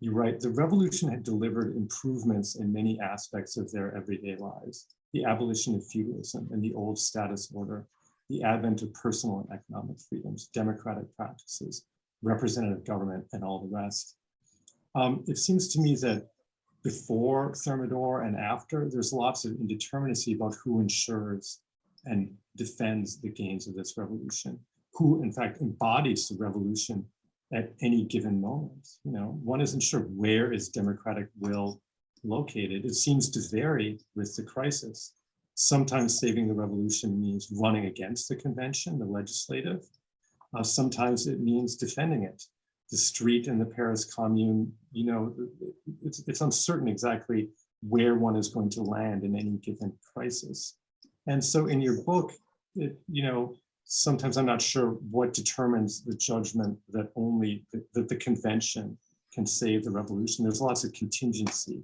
You write, the revolution had delivered improvements in many aspects of their everyday lives. The abolition of feudalism and the old status order, the advent of personal and economic freedoms, democratic practices, representative government, and all the rest. Um, it seems to me that before Thermidor and after, there's lots of indeterminacy about who ensures and defends the gains of this revolution, who in fact embodies the revolution at any given moment. You know, one isn't sure where is democratic will located. It seems to vary with the crisis. Sometimes saving the revolution means running against the convention, the legislative. Uh, sometimes it means defending it. The street in the Paris Commune, you know, it's, it's uncertain exactly where one is going to land in any given crisis. And so in your book, it, you know, sometimes I'm not sure what determines the judgment that only that the convention can save the revolution. There's lots of contingency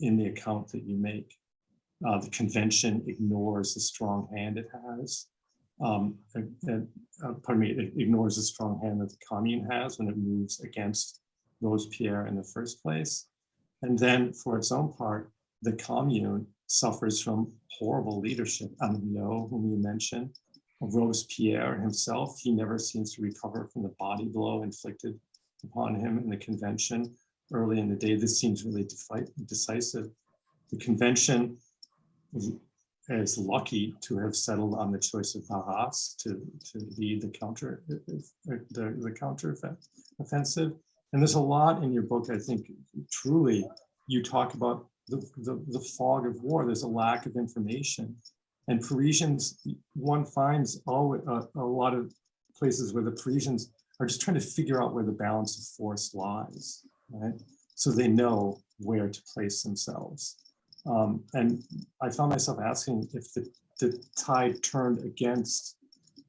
in the account that you make. Uh, the convention ignores the strong hand it has. Um, and, uh, pardon me, it ignores the strong hand that the commune has when it moves against Robespierre in the first place. And then for its own part, the commune suffers from horrible leadership. Amillo, whom you mentioned, Robespierre himself. He never seems to recover from the body blow inflicted upon him in the convention early in the day. This seems really decisive. The convention is- lucky to have settled on the choice of Barras to, to lead the counter, eh, eh, the, the counter offensive. And there's a lot in your book, I think, truly, you talk about the, the, the fog of war. There's a lack of information. And Parisians, one finds always, a, a lot of places where the Parisians are just trying to figure out where the balance of force lies, right? So they know where to place themselves. Um, and I found myself asking if the, the tide turned against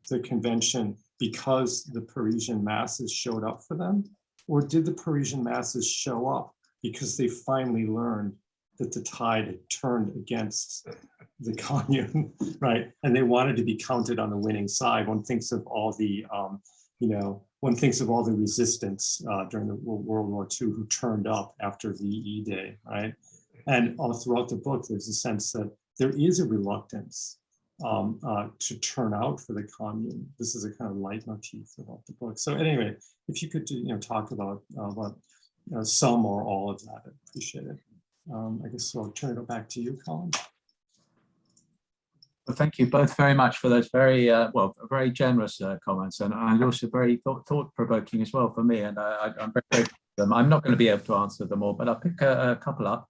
the convention because the Parisian masses showed up for them, or did the Parisian masses show up because they finally learned that the tide had turned against the commune, right? And they wanted to be counted on the winning side. One thinks of all the, um, you know, one thinks of all the resistance uh, during the World War II who turned up after VE Day, right? And all throughout the book, there's a sense that there is a reluctance um, uh, to turn out for the commune. This is a kind of leitmotif about the book. So anyway, if you could, you know, talk about uh, about you know, some or all of that, I'd appreciate it. Um, I guess I'll turn it back to you, Colin. Well, thank you both very much for those very, uh, well, very generous uh, comments and, and also very thought, thought-provoking as well for me. And I, I- I'm very grateful them. I'm not going to be able to answer them all, but I'll pick a, a couple up,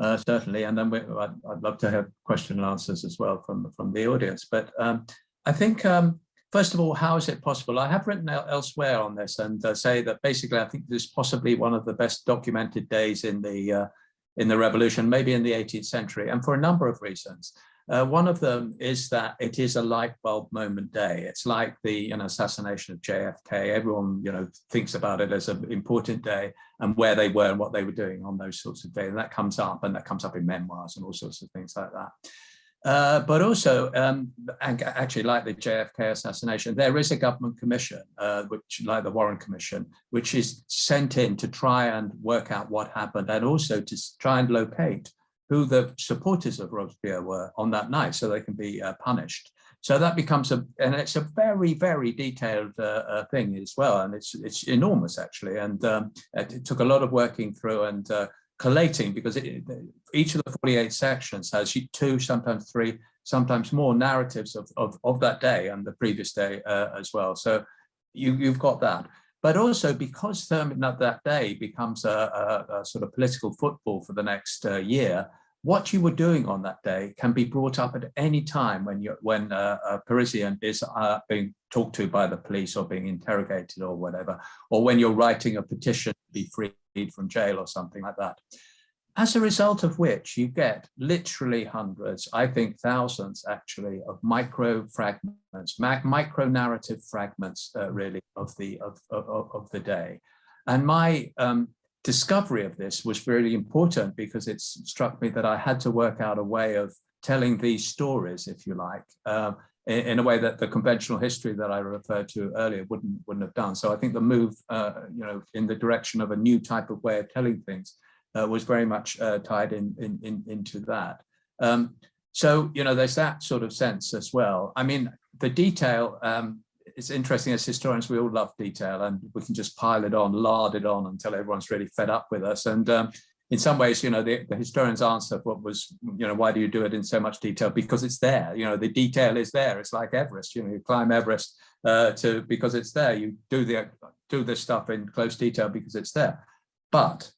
uh, certainly. And then we, I'd, I'd love to have question and answers as well from, from the audience. But um, I think, um, first of all, how is it possible? I have written elsewhere on this and uh, say that basically I think this is possibly one of the best documented days in the uh, in the revolution, maybe in the 18th century, and for a number of reasons. Uh, one of them is that it is a light bulb moment day. It's like the you know, assassination of JFK. Everyone you know thinks about it as an important day and where they were and what they were doing on those sorts of days. And that comes up, and that comes up in memoirs and all sorts of things like that. Uh, but also, um, actually, like the JFK assassination, there is a government commission, uh, which, like the Warren Commission, which is sent in to try and work out what happened, and also to try and locate who the supporters of Robespierre were on that night, so they can be uh, punished. So that becomes a, and it's a very, very detailed uh, uh, thing as well, and it's it's enormous actually, and um, it, took a lot of working through and uh, collating because it, each of the 48 sections has two, sometimes three, sometimes more narratives of, of, of that day and the previous day uh, as well. So you, you've got that. But also because that that day becomes a, a, a sort of political football for the next uh, year, what you were doing on that day can be brought up at any time when you when a Parisian is uh, being talked to by the police or being interrogated or whatever, or when you're writing a petition to be freed from jail or something like that. As a result of which you get literally hundreds, I think thousands actually, of micro fragments, micro narrative fragments, uh, really, of the of, of, of the day. And my um, discovery of this was really important because it struck me that I had to work out a way of telling these stories, if you like, uh, in, in a way that the conventional history that I referred to earlier wouldn't wouldn't have done. So I think the move, uh, you know, in the direction of a new type of way of telling things uh, was very much uh, tied in, in, in into that. Um, so you know, there's that sort of sense as well. I mean, the detail. Um, it's interesting as historians, we all love detail, and we can just pile it on, lard it on until everyone's really fed up with us. And um, in some ways, you know, the, the historian's answer what was, you know, why do you do it in so much detail? Because it's there. You know, the detail is there. It's like Everest. You know, you climb Everest uh, to because it's there. You do the do this stuff in close detail because it's there. But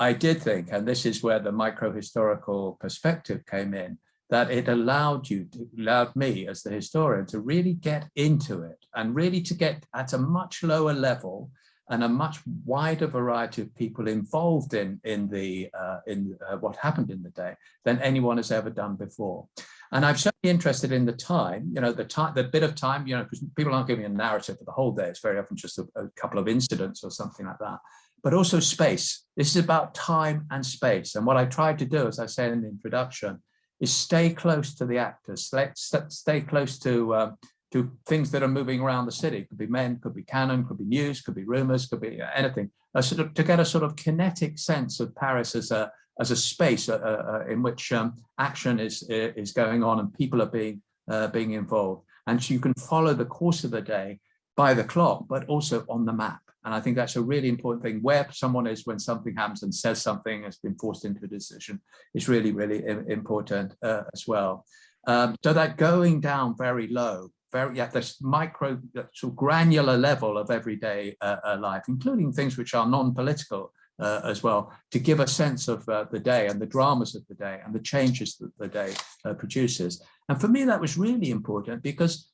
I did think, and this is where the micro-historical perspective came in, that it allowed you, to, allowed me as the historian to really get into it and really to get at a much lower level and a much wider variety of people involved in in the uh, in uh, what happened in the day than anyone has ever done before. And I'm certainly interested in the time, you know, the time, the bit of time, you know, because people aren't giving a narrative for the whole day. It's very often just a, a couple of incidents or something like that but also space. This is about time and space. And what I tried to do, as I said in the introduction, is stay close to the actors, stay, stay close to um, to things that are moving around the city. Could be men, could be cannon, could be news, could be rumors, could be anything. A sort of to get a sort of kinetic sense of Paris as a as a space uh, uh, in which um, action is is going on and people are being uh, being involved. And so you can follow the course of the day by the clock, but also on the map. And I think that's a really important thing. Where someone is when something happens and says something has been forced into a decision is really, really important uh, as well. Um, so that going down very low, very at this micro, sort of granular level of everyday uh, uh, life, including things which are non-political uh, as well, to give a sense of uh, the day and the dramas of the day and the changes that the day uh, produces. And for me, that was really important because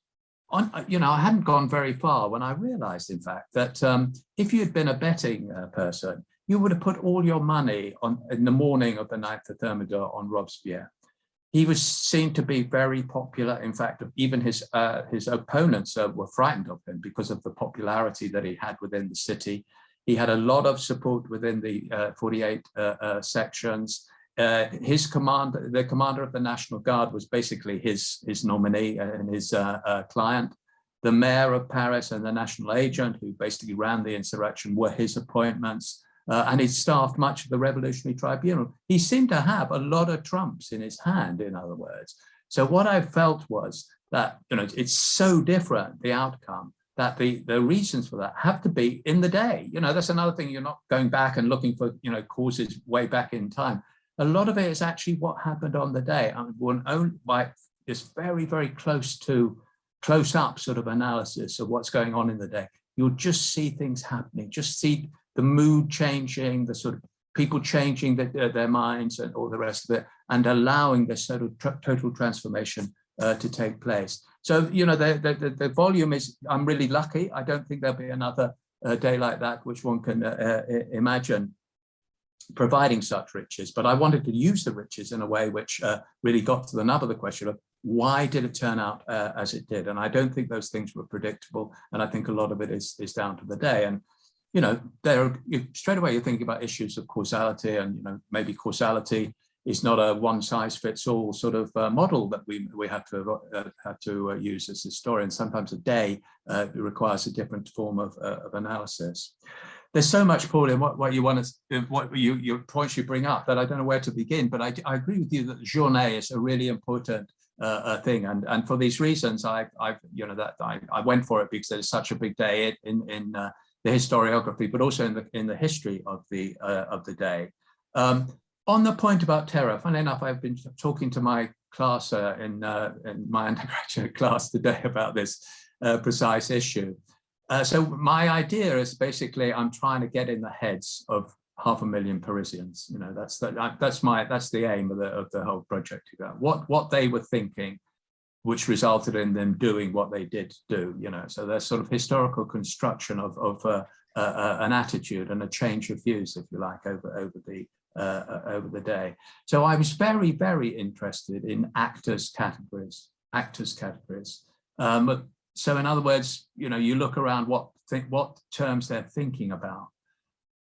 on, uh, you know, I hadn't gone very far when I realized, in fact, that um, if you had been a betting uh, person, you would have put all your money on in the morning of the 9th of Thermidor on Robespierre. He was seen to be very popular. In fact, even his uh, his opponents uh, were frightened of him because of the popularity that he had within the city. He had a lot of support within the uh, 48 uh, sections. Uh, his command, the commander of the National Guard was basically his, his nominee and his uh, uh, client. The mayor of Paris and the national agent who basically ran the insurrection were his appointments. Uh, and he staffed much of the Revolutionary Tribunal. He seemed to have a lot of trumps in his hand, in other words. So what I felt was that you know it's so different, the outcome, that the, the reasons for that have to be in the day. You know, that's another thing, you're not going back and looking for, you know, causes way back in time a lot of it is actually what happened on the day. Mean, one by very, very close to close up sort of analysis of what's going on in the day. You'll just see things happening, just see the mood changing, the sort of people changing the, uh, their minds and all the rest of it, and allowing this sort of total transformation uh, to take place. So, you know, the, the, the, volume is, I'm really lucky. I don't think there'll be another uh, day like that, which one can uh, uh, imagine providing such riches, but I wanted to use the riches in a way which uh, really got to the nub of the question of why did it turn out uh, as it did? And I don't think those things were predictable. And I think a lot of it is, is down to the day. And, you know, there straight away you're thinking about issues of causality and, you know, maybe causality is not a one size fits all sort of uh, model that we, we have to, uh, have to uh, use as historians. Sometimes a day uh, requires a different form of, of analysis there's so much, Paul, in what, what you want to, what you, your points you bring up that I don't know where to begin, but I, I agree with you that journée is a really important uh, uh, thing. And, and for these reasons, I, I've, you know, that I, I went for it because it's such a big day in, in uh, the historiography, but also in the, in the history of the, uh, of the day. Um, on the point about terror, funny enough, I've been talking to my class uh, in, uh, in my undergraduate class today about this precise issue. Uh, so my idea is basically I'm trying to get in the heads of half a million Parisians. You know, that's the, that's my that's the aim of the of the whole project. What what they were thinking, which resulted in them doing what they did do. You know, so there's sort of historical construction of of uh, uh, uh an attitude and a change of views, if you like, over over the uh, over the day. So I was very very interested in actors categories, actors categories. Um, so in other words, you know, you look around what think what terms they're thinking about.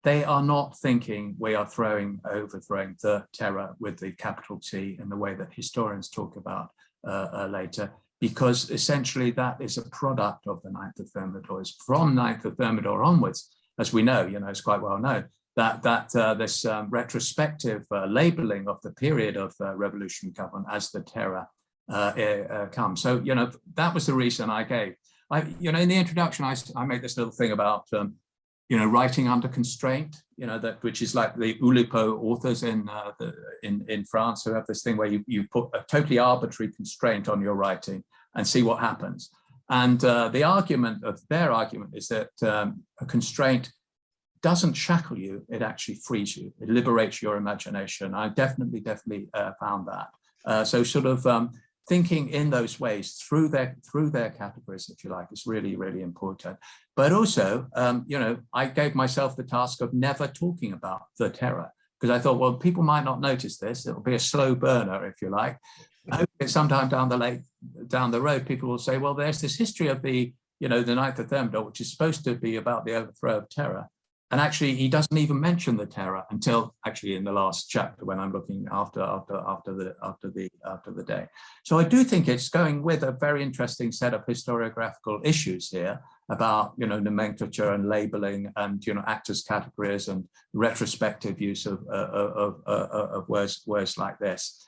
They are not thinking we are throwing overthrowing the terror with the capital T in the way that historians talk about uh, uh, later, because essentially that is a product of the Ninth of Thermidor. From Ninth of Thermidor onwards, as we know, you know, it's quite well known that that uh, this um, retrospective uh, labeling of the period of uh, revolutionary government as the terror come. So, you know, that was the reason I gave. I, you know, in the introduction, I, I made this little thing about, um, you know, writing under constraint, you know, that which is like the Oulipo authors in, uh, the, in, in France who have this thing where you, you put a totally arbitrary constraint on your writing and see what happens. And uh, the argument of their argument is that um, a constraint doesn't shackle you, it actually frees you, it liberates your imagination. I definitely, definitely uh, found that. Uh, so sort of um, thinking in those ways through their through their categories, if you like, is really, really important. But also, um, you know, I gave myself the task of never talking about the terror because I thought, well, people might not notice this. It'll be a slow burner, if you like. Sometime down the lake, down the road, people will say, well, there's this history of the, you know, the Ninth of Thermidor, which is supposed to be about the overthrow of terror. And actually, he doesn't even mention the terror until actually in the last chapter when I'm looking after after after the after the after the day. So I do think it's going with a very interesting set of historiographical issues here about you know nomenclature and labeling and you know actors categories and retrospective use of uh, of, uh, of words words like this.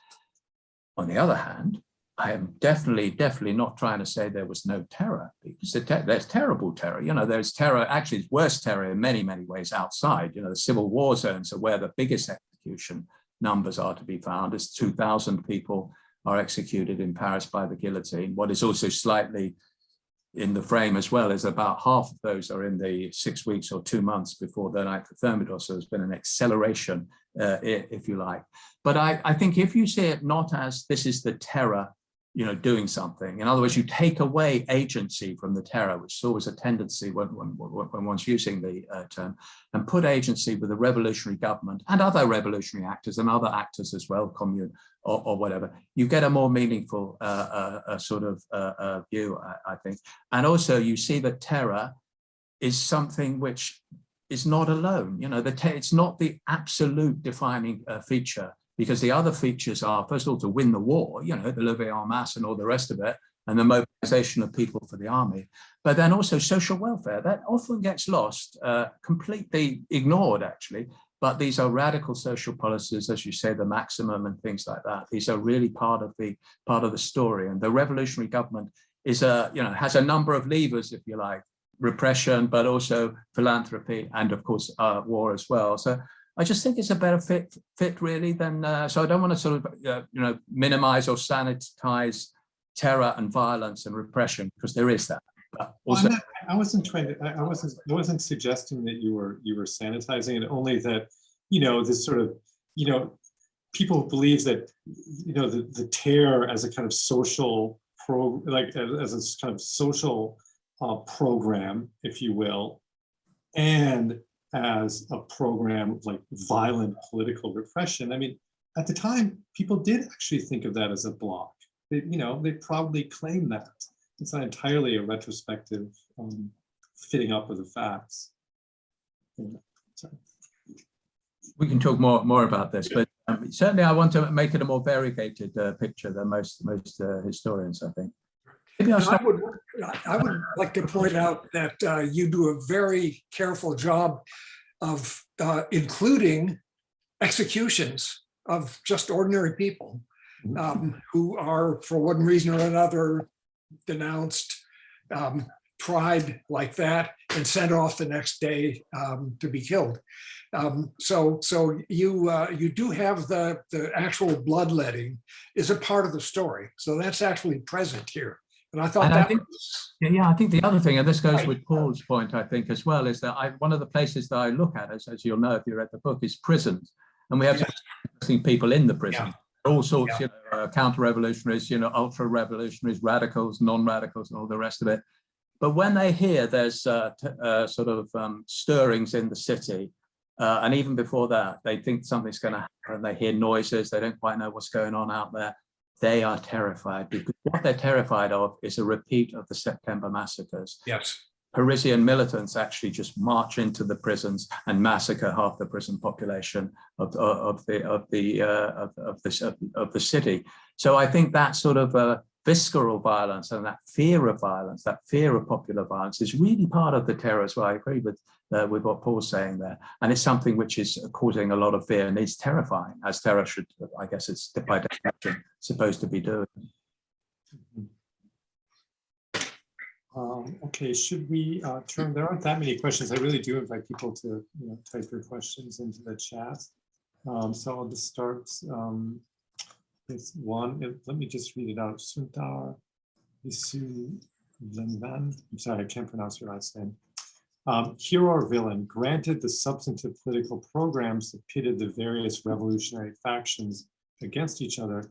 On the other hand, I am definitely, definitely not trying to say there was no terror because te there's terrible terror. You know, there's terror, actually it's worse terror in many, many ways outside. You know, the civil war zones are where the biggest execution numbers are to be found. As 2,000 people are executed in Paris by the guillotine. What is also slightly in the frame as well is about half of those are in the six weeks or two months before the Ninth of Thermidor. So there's been an acceleration, uh, if you like. But I, I think if you see it not as this is the terror you know, doing something. In other words, you take away agency from the terror, which is always a tendency when, when, when one's using the uh, term, and put agency with the revolutionary government and other revolutionary actors and other actors as well, commune or, or whatever, you get a more meaningful uh, uh, sort of uh, uh, view, I, I think. And also you see that terror is something which is not alone. You know, the it's not the absolute defining uh, feature because the other features are, first of all, to win the war, you know, the levée en masse and all the rest of it, and the mobilization of people for the army, but then also social welfare. That often gets lost, uh, completely ignored, actually. But these are radical social policies, as you say, the maximum and things like that. These are really part of the part of the story. And the revolutionary government is a, you know, has a number of levers, if you like, repression, but also philanthropy and of course uh, war as well. So I just think it's a better fit, fit really than, uh, so I don't want to sort of, uh, you know, minimize or sanitize terror and violence and repression because there is that. But also, well, not, I wasn't trying to, I wasn't, I wasn't suggesting that you were, you were sanitizing it, only that, you know, this sort of, you know, people believe that, you know, the, the terror as a kind of social pro, like as a kind of social uh, program, if you will, and as a program of like violent political repression. I mean, at the time, people did actually think of that as a block. They, you know, they probably claim that. It's not entirely a retrospective um, fitting up of the facts. Yeah, we can talk more more about this, but um, certainly I want to make it a more variegated uh, picture than most most uh, historians, I think. Maybe I'll I would, I would like to point out that uh, you do a very careful job of uh, including executions of just ordinary people Mm-hmm. um, who are, for one reason or another, denounced, um, tried like that, and sent off the next day um, to be killed. Um, so, so you uh, you do have the the actual bloodletting is a part of the story. So that's actually present here. And I thought and that I think, was, yeah, I think the other thing, and this goes with Paul's point, I think as well, is that I, one of the places that I look at, as, as you'll know if you read the book, is prisons. And we have Yeah. interesting people in the prison. All sorts, Yeah. you know, uh, counter-revolutionaries, you know, ultra-revolutionaries, radicals, non-radicals, and all the rest of it. But when they hear there's uh, uh, sort of um, stirrings in the city, uh, and even before that, they think something's going to happen. They hear noises. They don't quite know what's going on out there. They are terrified because what they're terrified of is a repeat of the September massacres. yes, Parisian militants actually just march into the prisons and massacre half the prison population of, of, of the of the uh, of, of this of, of the city. So I think that sort of uh, visceral violence and that fear of violence, that fear of popular violence, is really part of the terror as well. I agree with uh, with what Paul's saying there, and it's something which is causing a lot of fear and is terrifying, as terror should, I guess, it's by definition supposed to be doing. Um, okay, should we uh, turn, there aren't that many questions. I really do invite people to, you know, type your questions into the chat. Um, so I'll just start um, with one. Let me just read it out. Sundar Isu Lenvan. I'm sorry, I can't pronounce your last name. Um, hero or villain, granted the substantive political programs that pitted the various revolutionary factions against each other,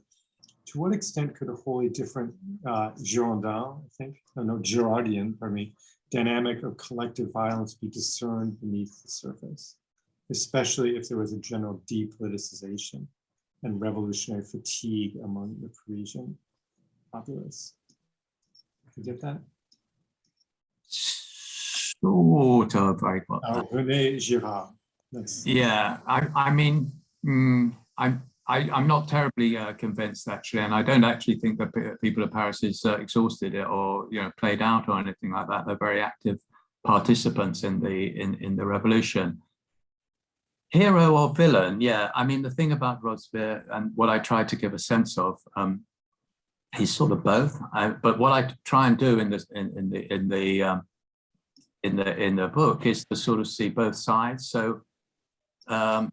to what extent could a wholly different uh, Girondin, I think, no, Girardian, pardon me, dynamic of collective violence be discerned beneath the surface, especially if there was a general depoliticization and revolutionary fatigue among the Parisian populace? You get that? Sort of, I got Uh, that. René Girard. Yeah, I, I mean, mm, I'm, I, I'm not terribly uh, convinced actually, and I don't actually think that people of Paris is uh, exhausted it or you know played out or anything like that. They're very active participants in the in in the revolution. Hero or villain? Yeah, I mean the thing about Robespierre and what I try to give a sense of. Um, he's sort of both. I, but what I try and do in the in, in the in the um, in the in the book is to sort of see both sides. So um,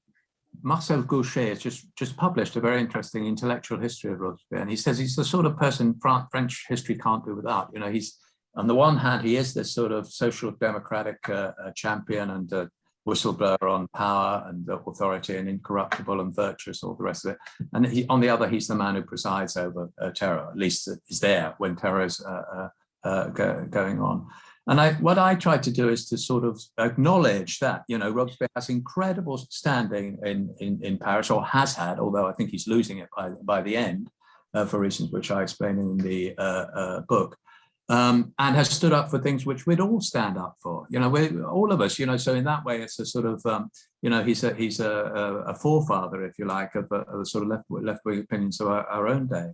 Marcel Gauchet has just just published a very interesting intellectual history of Robespierre, and he says he's the sort of person French history can't do without. You know, he's on the one hand he is this sort of social democratic uh, uh, champion and uh, whistleblower on power and authority and incorruptible and virtuous, all the rest of it. And he, on the other, he's the man who presides over uh, terror, at least is there when terror is uh, uh, go, going on. And I, what I tried to do is to sort of acknowledge that, you know, Robespierre has incredible standing in, in, in Paris, or has had, although I think he's losing it by, by the end, uh, for reasons which I explain in the uh, book um, and has stood up for things which we'd all stand up for. You know, we all of us. You know, so in that way, it's a sort of um, you know he's a he's a, a, a forefather, if you like, of, of the sort of left left wing opinions of our, our, own day.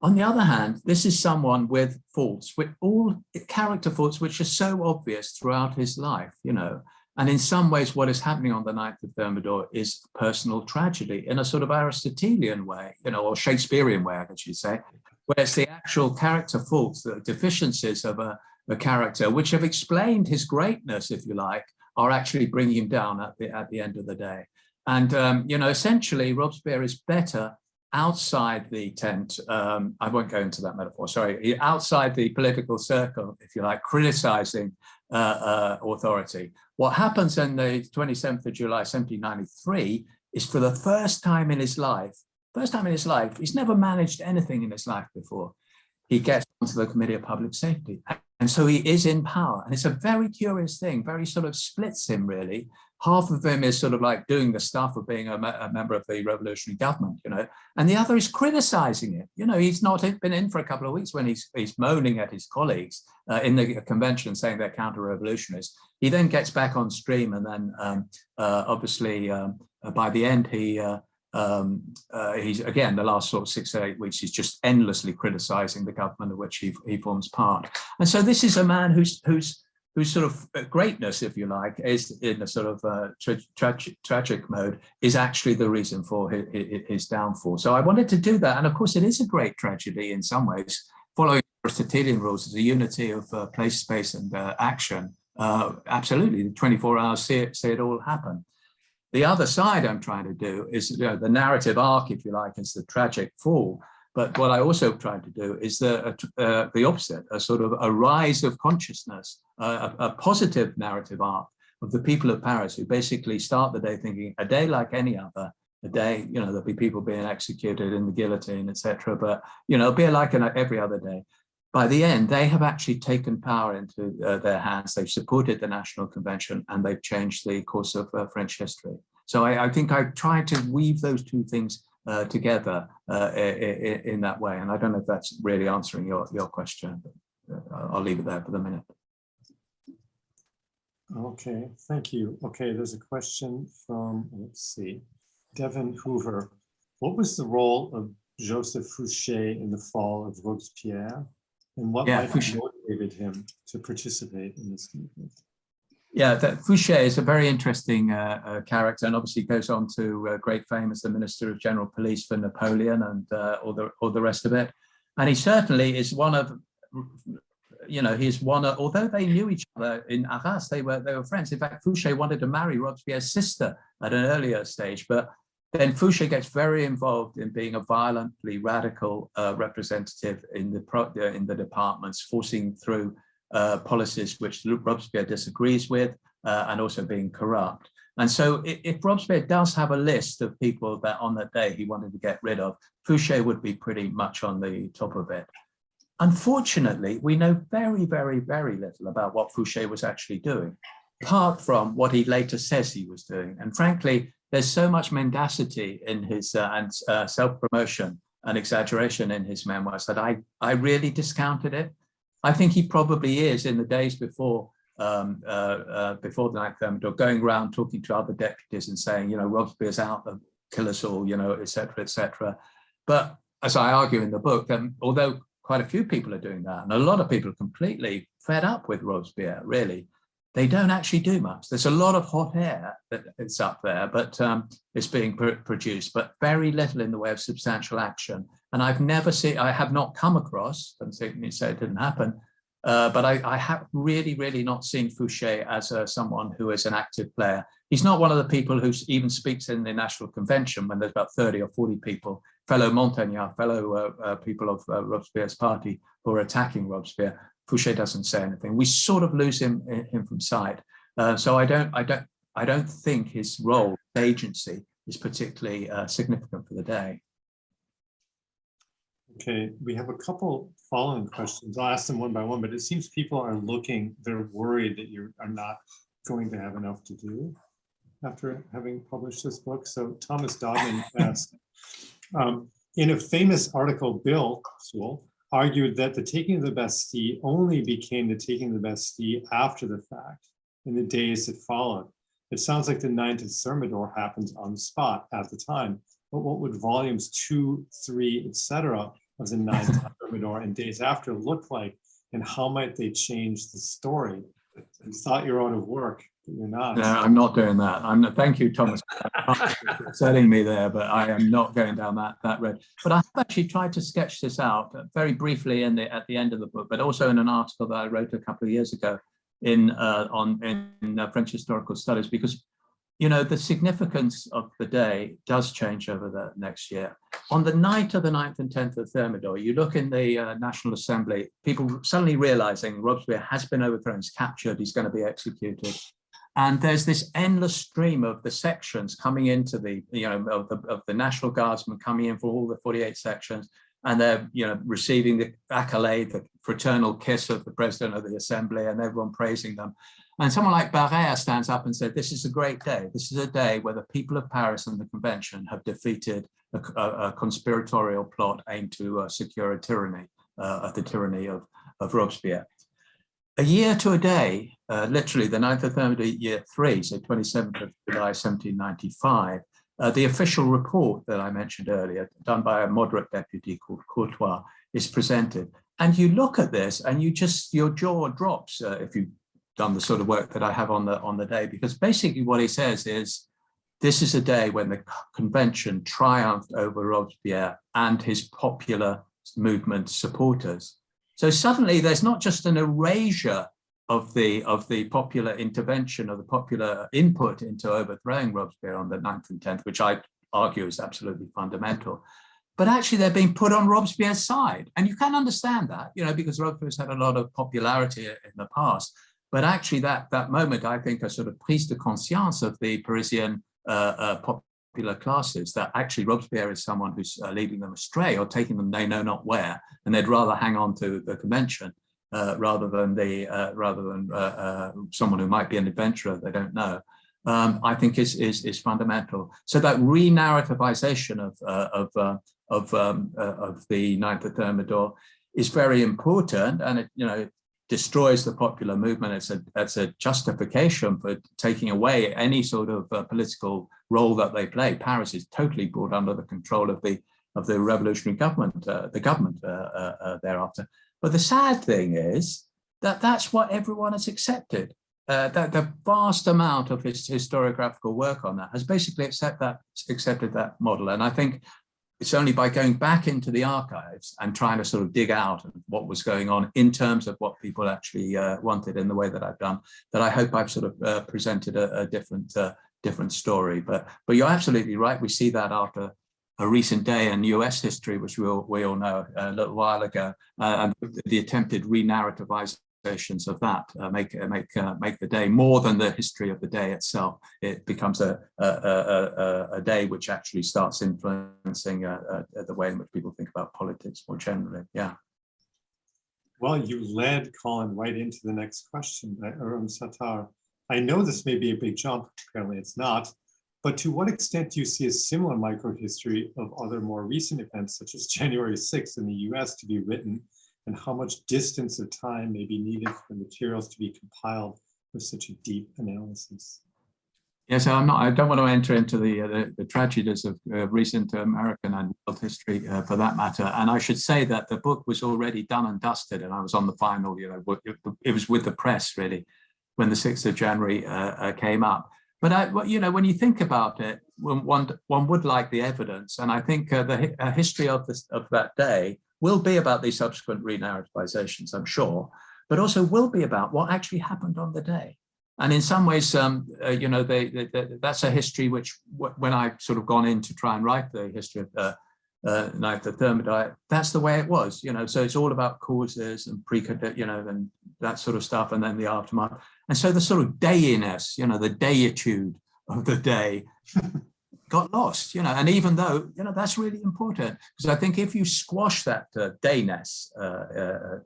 On the other hand, this is someone with faults, with all character faults, which are so obvious throughout his life. You know. And in some ways, what is happening on the 9th of Thermidor is personal tragedy in a sort of Aristotelian way, you know, or Shakespearean way, I guess you say, where it's the actual character faults, the deficiencies of a, a, character, which have explained his greatness, if you like, are actually bringing him down at the, at the end of the day. And, um, you know, essentially Robespierre is better outside the tent. Um, I won't go into that metaphor, sorry, outside the political circle, if you like, criticizing uh, uh, authority. What happens on the 27th of July, 1793, is for the first time in his life, First time in his life, he's never managed anything in his life before. He gets onto the Committee of Public Safety. And so he is in power. And it's a very curious thing, very sort of splits him really. Half of him is sort of like doing the stuff of being a, a member of the revolutionary government, you know, and the other is criticizing it. You know, he's not been in for a couple of weeks when he's, he's moaning at his colleagues uh, in the convention saying they're counter-revolutionists. He then gets back on stream and then um, uh, obviously um, uh, by the end he uh, um, uh, he's again the last sort of six or eight weeks he's just endlessly criticizing the government of which he, he forms part and so this is a man who's who's whose sort of uh, greatness if you like is in a sort of uh, tra tragic, tragic mode is actually the reason for his, his, downfall. So i wanted to do that and of course it is a great tragedy in some ways following aristotelian rules a unity of uh, place space and uh, action. Uh, absolutely 24 hours see it, see it all happen. The other side I'm trying to do is you know, the narrative arc, if you like, is the tragic fall. But what I also tried to do is the, uh, the opposite, a sort of a rise of consciousness, uh, a, a positive narrative arc of the people of Paris who basically start the day thinking a day like any other, a day, you know, there'll be people being executed in the guillotine, etc. But, you know, be like an, every other day by the end, they have actually taken power into uh, their hands. They've supported the National Convention and they've changed the course of uh, French history. So I, I, think I tried to weave those two things uh, together uh, in, in, that way. And I don't know if that's really answering your, your question, but uh, I'll leave it there for the minute. Okay, thank you. Okay, there's a question from, let's see, Devin Hoover. What was the role of Joseph Fouché in the fall of Robespierre? And what yeah, might have motivated him to participate in this movement? Yeah, that Fouché is a very interesting uh, uh, character and obviously goes on to uh, great fame as the Minister of General Police for Napoleon and uh, all, the, all the rest of it. And he certainly is one of, you know, he's one of, although they knew each other in Arras, they were, they were friends. In fact, Fouché wanted to marry Robespierre's sister at an earlier stage, but then Fouché gets very involved in being a violently radical uh, representative in the uh, in the departments, forcing through uh, policies which Robespierre disagrees with, uh, and also being corrupt. And so if, if, Robespierre does have a list of people that on that day he wanted to get rid of, Fouché would be pretty much on the top of it. Unfortunately, we know very, very, very little about what Fouché was actually doing, apart from what he later says he was doing. And frankly, there's so much mendacity in his uh, and uh, self-promotion and exaggeration in his memoirs that I, I really discounted it. I think he probably is in the days before um, uh, uh, before the ninth thermidor, going around talking to other deputies and saying, you know, Robespierre's out kill us all, you know, etc., etc. But as I argue in the book, um, although quite a few people are doing that, and a lot of people are completely fed up with Robespierre, really, they don't actually do much. There's a lot of hot air that it's up there, but um, it's being pr produced, but very little in the way of substantial action. And I've never seen, I have not come across, and say say it didn't happen, uh, but I, I, have really, really not seen Fouché as uh, someone who is an active player. He's not one of the people who even speaks in the National Convention when there's about 30 or 40 people, fellow Montagnard, fellow uh, uh people of uh, Robespierre's party who are attacking Robespierre. Fouché doesn't say anything. We sort of lose him, him from sight. Uh, so I don't, I don't, I don't think his role, agency, is particularly significant for the day. Okay, we have a couple following questions. I'll ask them one by one, but it seems people are looking, they're worried that you are not going to have enough to do after having published this book. So Thomas Dodman asked, um, in a famous article, Bill Sewell argued that the taking of the Bastille only became the taking of the Bastille after the fact, in the days that followed. It sounds like the ninth of Thermidor happens on the spot at the time, but what would volumes two, three, etc of the ninth Thermidor and days after look like, and how might they change the story? You thought you're out of work, but you're not. No, I'm not doing that. I'm not, thank you, Thomas, for setting me there, but I am not going down that that road. But I have actually tried to sketch this out very briefly in the at the end of the book, but also in an article that I wrote a couple of years ago in uh, on in uh, French historical studies, because you know, the significance of the day does change over the next year. On the night of the 9th and 10th of Thermidor, you look in the uh, National Assembly, people suddenly realizing Robespierre has been overthrown, he's captured, he's going to be executed. And there's this endless stream of the sections coming into the, you know, of the, of the National Guardsmen coming in for all the 48 sections, and they're, you know, receiving the accolade, the fraternal kiss of the president of the assembly, and everyone praising them. And someone like Barère stands up and said, this is a great day. This is a day where the people of Paris and the convention have defeated a, a, a conspiratorial plot aimed to uh, secure a tyranny, uh, the tyranny of, of Robespierre. A year to a day, uh, literally the 9th of Thermidor, year three, so 27th of July, 1795, uh, the official report that I mentioned earlier, done by a moderate deputy called Courtois, is presented. And you look at this and you just, your jaw drops uh, if you done the sort of work that I have on the on the day, because basically what he says is, this is a day when the convention triumphed over Robespierre and his popular movement supporters. So suddenly there's not just an erasure of the of the popular intervention or the popular input into overthrowing Robespierre on the 9th and 10th, which I argue is absolutely fundamental. But actually they're being put on Robespierre's side. And you can understand that, you know, because Robespierre's had a lot of popularity in the past. But actually that, that moment, I think, a sort of prise de conscience of the Parisian uh, uh, popular classes that actually Robespierre is someone who's uh, leading them astray or taking them they know not where, and they'd rather hang on to the convention uh, rather than the uh, rather than uh, someone who might be an adventurer they don't know. Um, I think is is is fundamental. So that re-narrativization of of of um, of the Ninth of Thermidor is very important, and it you know destroys the popular movement. It's a, it's a justification for taking away any sort of uh, political role that they play. Paris is totally brought under the control of the of the revolutionary government, uh, the government uh, uh, uh thereafter. But the sad thing is that that's what everyone has accepted. Uh, that the vast amount of his historiographical work on that has basically accept that, accepted that model. And I think it's only by going back into the archives and trying to sort of dig out what was going on in terms of what people actually uh, wanted in the way that I've done, that I hope I've sort of uh, presented a, a different uh, different story. But but you're absolutely right. We see that after a recent day in US history, which we all, we all know a little while ago, uh, and the attempted of that uh, make uh, make uh, make the day more than the history of the day itself. It becomes a a, a, a day which actually starts influencing uh, the way in which people think about politics more generally. Yeah. Well, you led Colin right into the next question by Urim Sattar. I know this may be a big jump, apparently it's not, but to what extent do you see a similar microhistory of other more recent events, such as January 6th in the US to be written and how much distance of time may be needed for materials to be compiled for such a deep analysis. Yes, I'm not. I don't want to enter into the uh, the, the, tragedies of uh, recent American and world history, uh, for that matter. And I should say that the book was already done and dusted, and I was on the final. You know, it, it was with the press really when the 6th of January uh, uh, came up. But I, you know, when you think about it, one one, one would like the evidence, and I think uh, the history of this of that day will be about these subsequent re-narrativizations, I'm sure, but also will be about what actually happened on the day. And in some ways, um, uh, you know, they, they, they- that's a history which, when I've sort of gone in to try and write the history of uh, uh, Night of the Thermidor, that's the way it was, you know. So it's all about causes and pre, you know, and that sort of stuff, and then the aftermath. And so the sort of dayiness, you know, the dayitude of the day got lost, you know, and even though, you know, that's really important because I think if you squash that uh, dayness, uh, uh,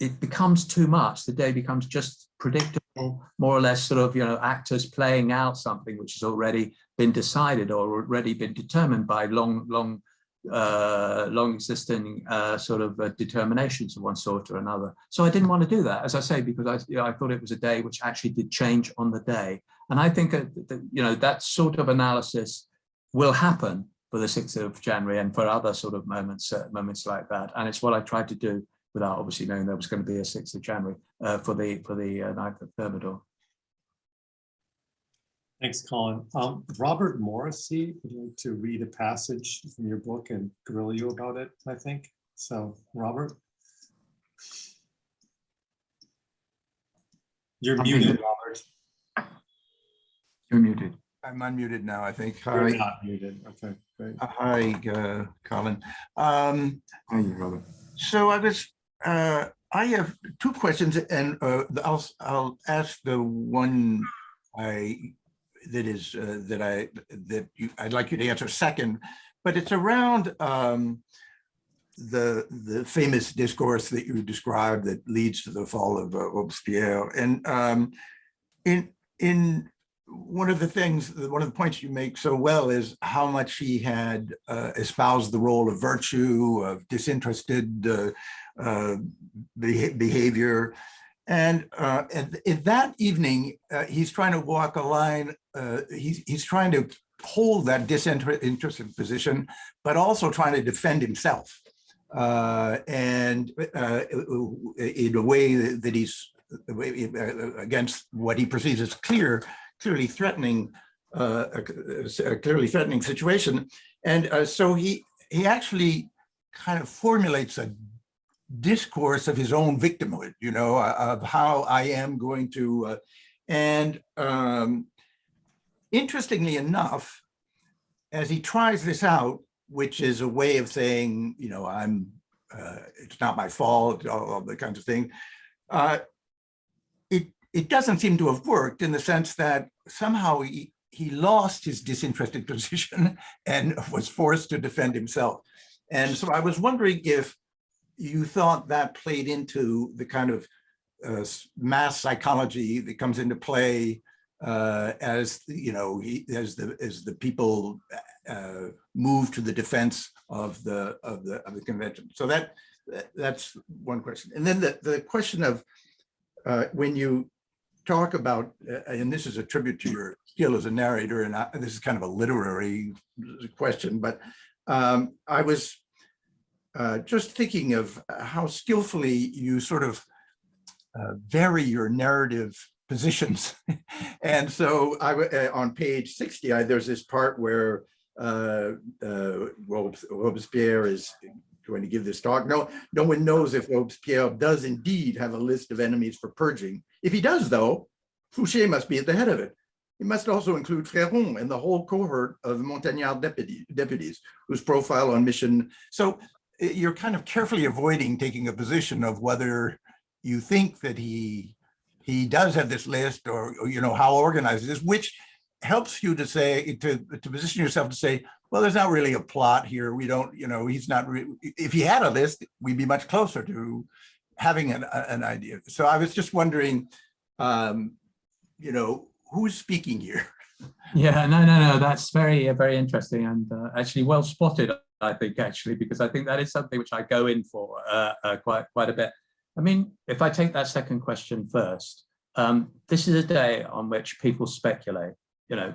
it becomes too much. The day becomes just predictable, more or less sort of, you know, actors playing out something which has already been decided or already been determined by long, long, uh, long existing uh, sort of uh, determinations of one sort or another. So I didn't want to do that, as I say, because I, you know, I thought it was a day which actually did change on the day. And I think, that, that, you know, that sort of analysis will happen for the 6th of January and for other sort of moments, uh, moments like that. And it's what I tried to do without obviously knowing there was going to be a 6th of January uh, for the for the uh, ninth of Thermidor. Thanks, Colin. Um, Robert Morrissey would like to read a passage from your book and grill you about it, I think. So, Robert. You're I'm muted, muted. Robert. You're muted. I'm unmuted now, I think. You're Hi, not muted. Okay, great. uh, hi, uh, Colin. Um, are you, Robert? So I was, uh, I have two questions and uh, I'll, I'll ask the one I, that is, uh, that I, that you, I'd like you to answer second, but it's around um, the, the famous discourse that you described that leads to the fall of uh, Robespierre. And um, in, in one of the things, one of the points you make so well is how much he had uh, espoused the role of virtue, of disinterested uh, uh, beha- behavior. And, uh, and in that evening, uh, he's trying to walk a line, uh, he's, he's trying to hold that disinterested position, but also trying to defend himself. And in a way that he's against what he perceives as clear clearly threatening, uh, a, a clearly threatening situation. And uh, so he, he actually kind of formulates a discourse of his own victimhood, you know, uh, of how I am going to, uh, and um, interestingly enough, as he tries this out, which is a way of saying, you know, I'm, uh, it's not my fault, all, all the kinds of thing, uh, it it doesn't seem to have worked in the sense that somehow he, he lost his disinterested position and was forced to defend himself. And so I was wondering if you thought that played into the kind of uh, mass psychology that comes into play uh, as you know he, as the as the people uh, move to the defense of the of the of the convention. So that, that that's one question. And then the the question of uh, when you talk about, uh, and this is a tribute to your skill as a narrator, and I, this is kind of a literary question, but um, I was uh, just thinking of how skillfully you sort of uh, vary your narrative positions. and so I, uh, on page 60, I, there's this part where uh, uh, Robespierre is going to give this talk. No, no one knows if Robespierre does indeed have a list of enemies for purging. If he does, though, Fouché must be at the head of it. He must also include Fréron and the whole cohort of Montagnard deputy, deputies whose profile on mission. So eh, you're kind of carefully avoiding taking a position of whether you think that he he does have this list or, or you know how organized it is, which helps you to say to to position yourself to say, well, there's not really a plot here. We don't, you know, he's not. If he had a list, we'd be much closer to having an, an idea. So I was just wondering, um, you know, who's speaking here? Yeah, no, no, no, that's very, uh, very interesting and uh, actually well spotted, I think, actually, because I think that is something which I go in for uh, uh, quite, quite a bit. I mean, if I take that second question first, um, this is a day on which people speculate, you know,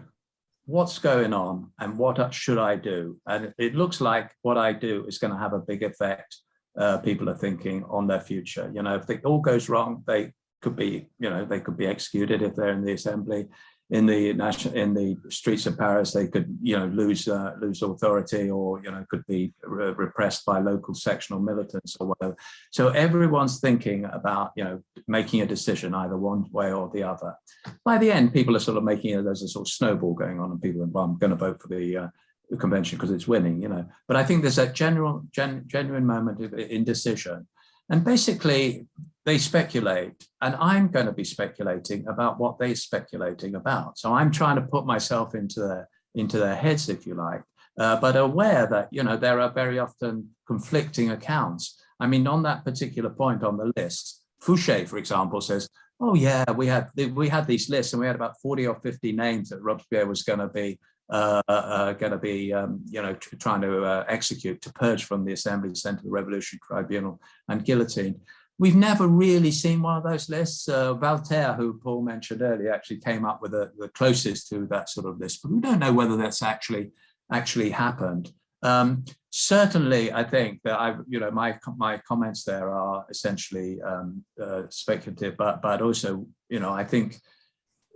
what's going on and what should I do? And it looks like what I do is going to have a big effect, uh, people are thinking, on their future. You know, if it all goes wrong, they could be, you know, they could be executed if they're in the assembly. In the national in the streets of Paris, they could you know lose uh, lose authority or you know could be re repressed by local sectional militants or whatever. So everyone's thinking about you know making a decision either one way or the other. By the end, people are sort of making it as a sort of snowball going on, and people are well, I'm going to vote for the, uh, the convention because it's winning, you know. But I think there's a general gen, genuine moment of indecision, and basically they speculate and I'm going to be speculating about what they're speculating about. So I'm trying to put myself into their, into their heads, if you like, uh, but aware that, you know, there are very often conflicting accounts. I mean, on that particular point on the list, Fouché, for example, says, oh yeah, we had, we had these lists and we had about 40 or 50 names that Robespierre was going to be uh, uh, going to be, um, you know, trying to uh, execute to purge from the Assembly, sent to the Revolutionary Tribunal and guillotine. We've never really seen one of those lists. Uh, Voltaire, who Paul mentioned earlier, actually came up with a, the closest to that sort of list, but we don't know whether that's actually actually happened. Um, certainly, I think that I, you know, my my comments there are essentially um, uh, speculative, but but also, you know, I think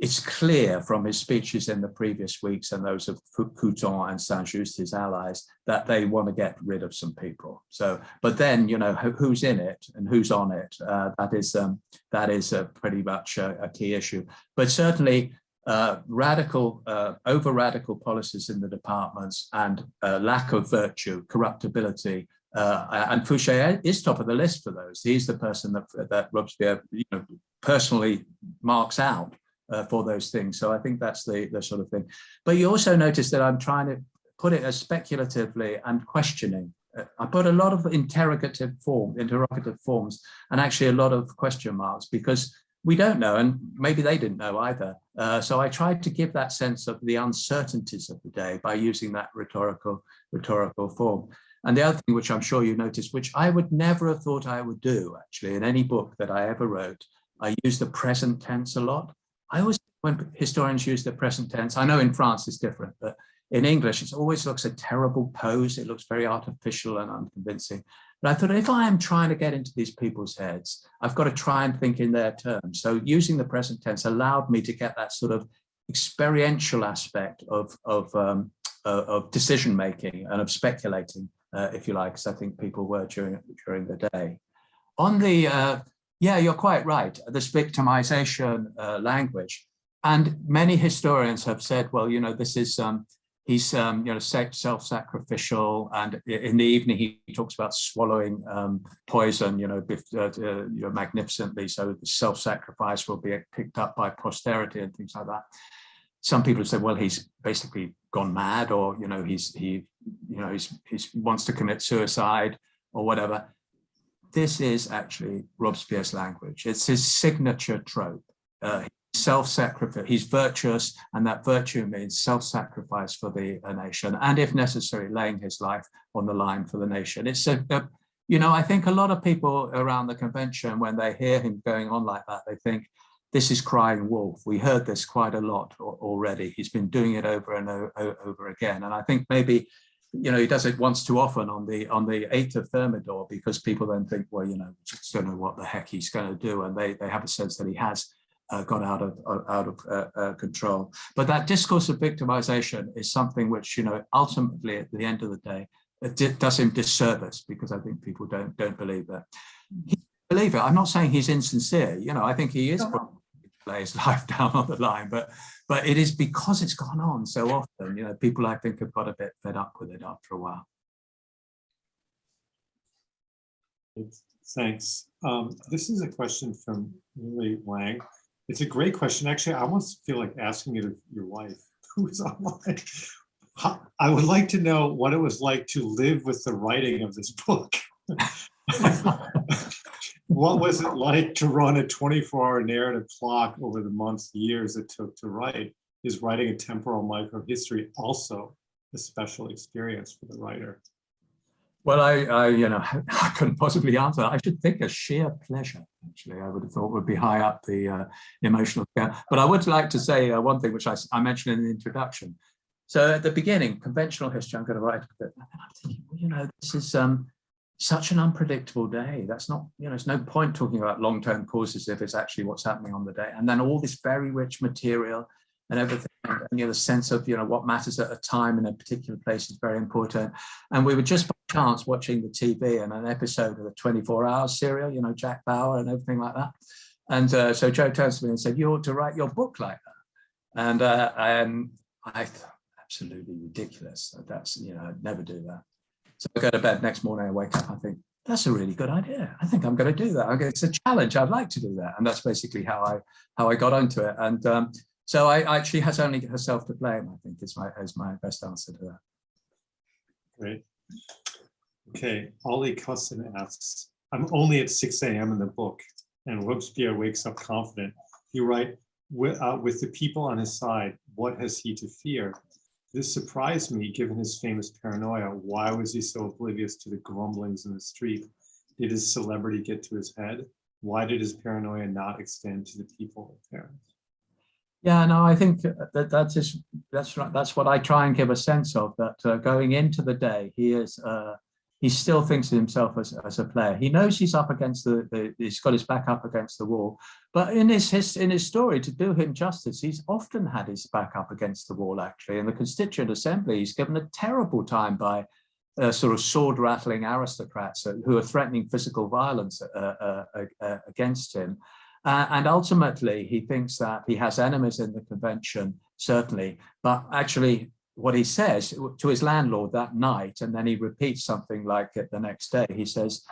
it's clear from his speeches in the previous weeks and those of Couthon and Saint-Just, his allies, that they want to get rid of some people. So, but then, you know, who's in it and who's on it, uh, that is um, that is uh, pretty much a, a, key issue. But certainly uh, radical, uh, over-radical policies in the departments and uh, lack of virtue, corruptibility, uh, and Fouché is top of the list for those. He's the person that, that Robespierre you know, personally marks out uh, for those things. So I think that's the, the sort of thing. But you also notice that I'm trying to put it as speculatively and questioning. Uh, I put a lot of interrogative form, interrogative forms, and actually a lot of question marks because we don't know, and maybe they didn't know either. Uh, so I tried to give that sense of the uncertainties of the day by using that rhetorical, rhetorical form. And the other thing, which I'm sure you noticed, which I would never have thought I would do actually in any book that I ever wrote, I use the present tense a lot. I always, when historians use the present tense, I know in France it's different, but in English, it always looks a terrible pose. It looks very artificial and unconvincing. But I thought if I am trying to get into these people's heads, I've got to try and think in their terms. So using the present tense allowed me to get that sort of experiential aspect of, of, um, uh, of decision making and of speculating, uh, if you like, as I think people were during, during the day. On the uh, yeah, you're quite right. This victimization uh, language. And many historians have said, well, you know, this is, um, he's, um, you know, self-sacrificial. And in the evening, he, talks about swallowing um, poison, you know, uh, uh, you know, magnificently. So the self-sacrifice will be picked up by posterity and things like that. Some people have said, well, he's basically gone mad or, you know, he's, he, you know, he's, he's wants to commit suicide or whatever this is actually Robespierre's language. It's his signature trope. Uh, self-sacrifice, he's virtuous, and that virtue means self-sacrifice for the nation, and if necessary, laying his life on the line for the nation. It's a, a, you know, I think a lot of people around the convention, when they hear him going on like that, they think, this is crying wolf. We heard this quite a lot already. He's been doing it over and over again. And I think maybe you know, he does it once too often on the on the 8th of Thermidor because people then think, well, you know, just don't know what the heck he's going to do. And they, they have a sense that he has uh, got out of out of uh, uh, control. But that discourse of victimization is something which, you know, ultimately at the end of the day, it does him disservice because I think people don't don't believe that. He believe it. I'm not saying he's insincere. You know, I think he is lay his life down on the line, but but it is because it's gone on so often, you know, people I think have got a bit fed up with it after a while. Thanks. Um, this is a question from Lily Wang. It's a great question. Actually, I almost feel like asking it of your wife, who is online. I would like to know what it was like to live with the writing of this book. what was it like to run a 24 hour narrative clock over the months, years it took to write? Is writing a temporal microhistory also a special experience for the writer? Well, I, I, you know, I couldn't possibly answer. I should think a sheer pleasure, actually, I would have thought would be high up the uh, emotional scale. But I would like to say uh, one thing, which I, I mentioned in the introduction. So at the beginning, conventional history, I'm going to write a bit. I'm thinking, well, you know, this is um, such an unpredictable day. That's not, you know, it's no point talking about long-term causes if it's actually what's happening on the day. And then all this very rich material, and everything. And, you know, the sense of, you know, what matters at a time in a particular place is very important. And we were just by chance watching the TV and an episode of the 24 hours serial, you know, Jack Bauer and everything like that. And uh, so Joe turns to me and said, you ought to write your book like that. And, uh, and I thought, absolutely ridiculous. That's, you know, I'd never do that. So I go to bed next morning, I wake up, I think, that's a really good idea. I think I'm going to do that. Okay, it's a challenge. I'd like to do that. And that's basically how I how I got onto it. And um, so I actually has only herself to blame, I think is my is my best answer to that. Great. Okay, Ollie Cusson asks, I'm only at 6 a.m. in the book and Robespierre wakes up confident. You write, with, uh, with the people on his side, what has he to fear? This surprised me, given his famous paranoia. Why was he so oblivious to the grumblings in the street? Did his celebrity get to his head? Why did his paranoia not extend to the people Paris? Yeah, no, I think that that's just that's right. That's what I try and give a sense of. That uh, going into the day, he is uh, he still thinks of himself as, as a player. He knows he's up against the, the, he's got his back up against the wall. But in his, his in his story, to do him justice, he's often had his back up against the wall, actually. In the Constituent Assembly, he's given a terrible time by uh, sort of sword rattling aristocrats uh, who are threatening physical violence uh, uh, against him. and ultimately, he thinks that he has enemies in the convention, certainly, but actually what he says to his landlord that night, and then he repeats something like it the next day. He says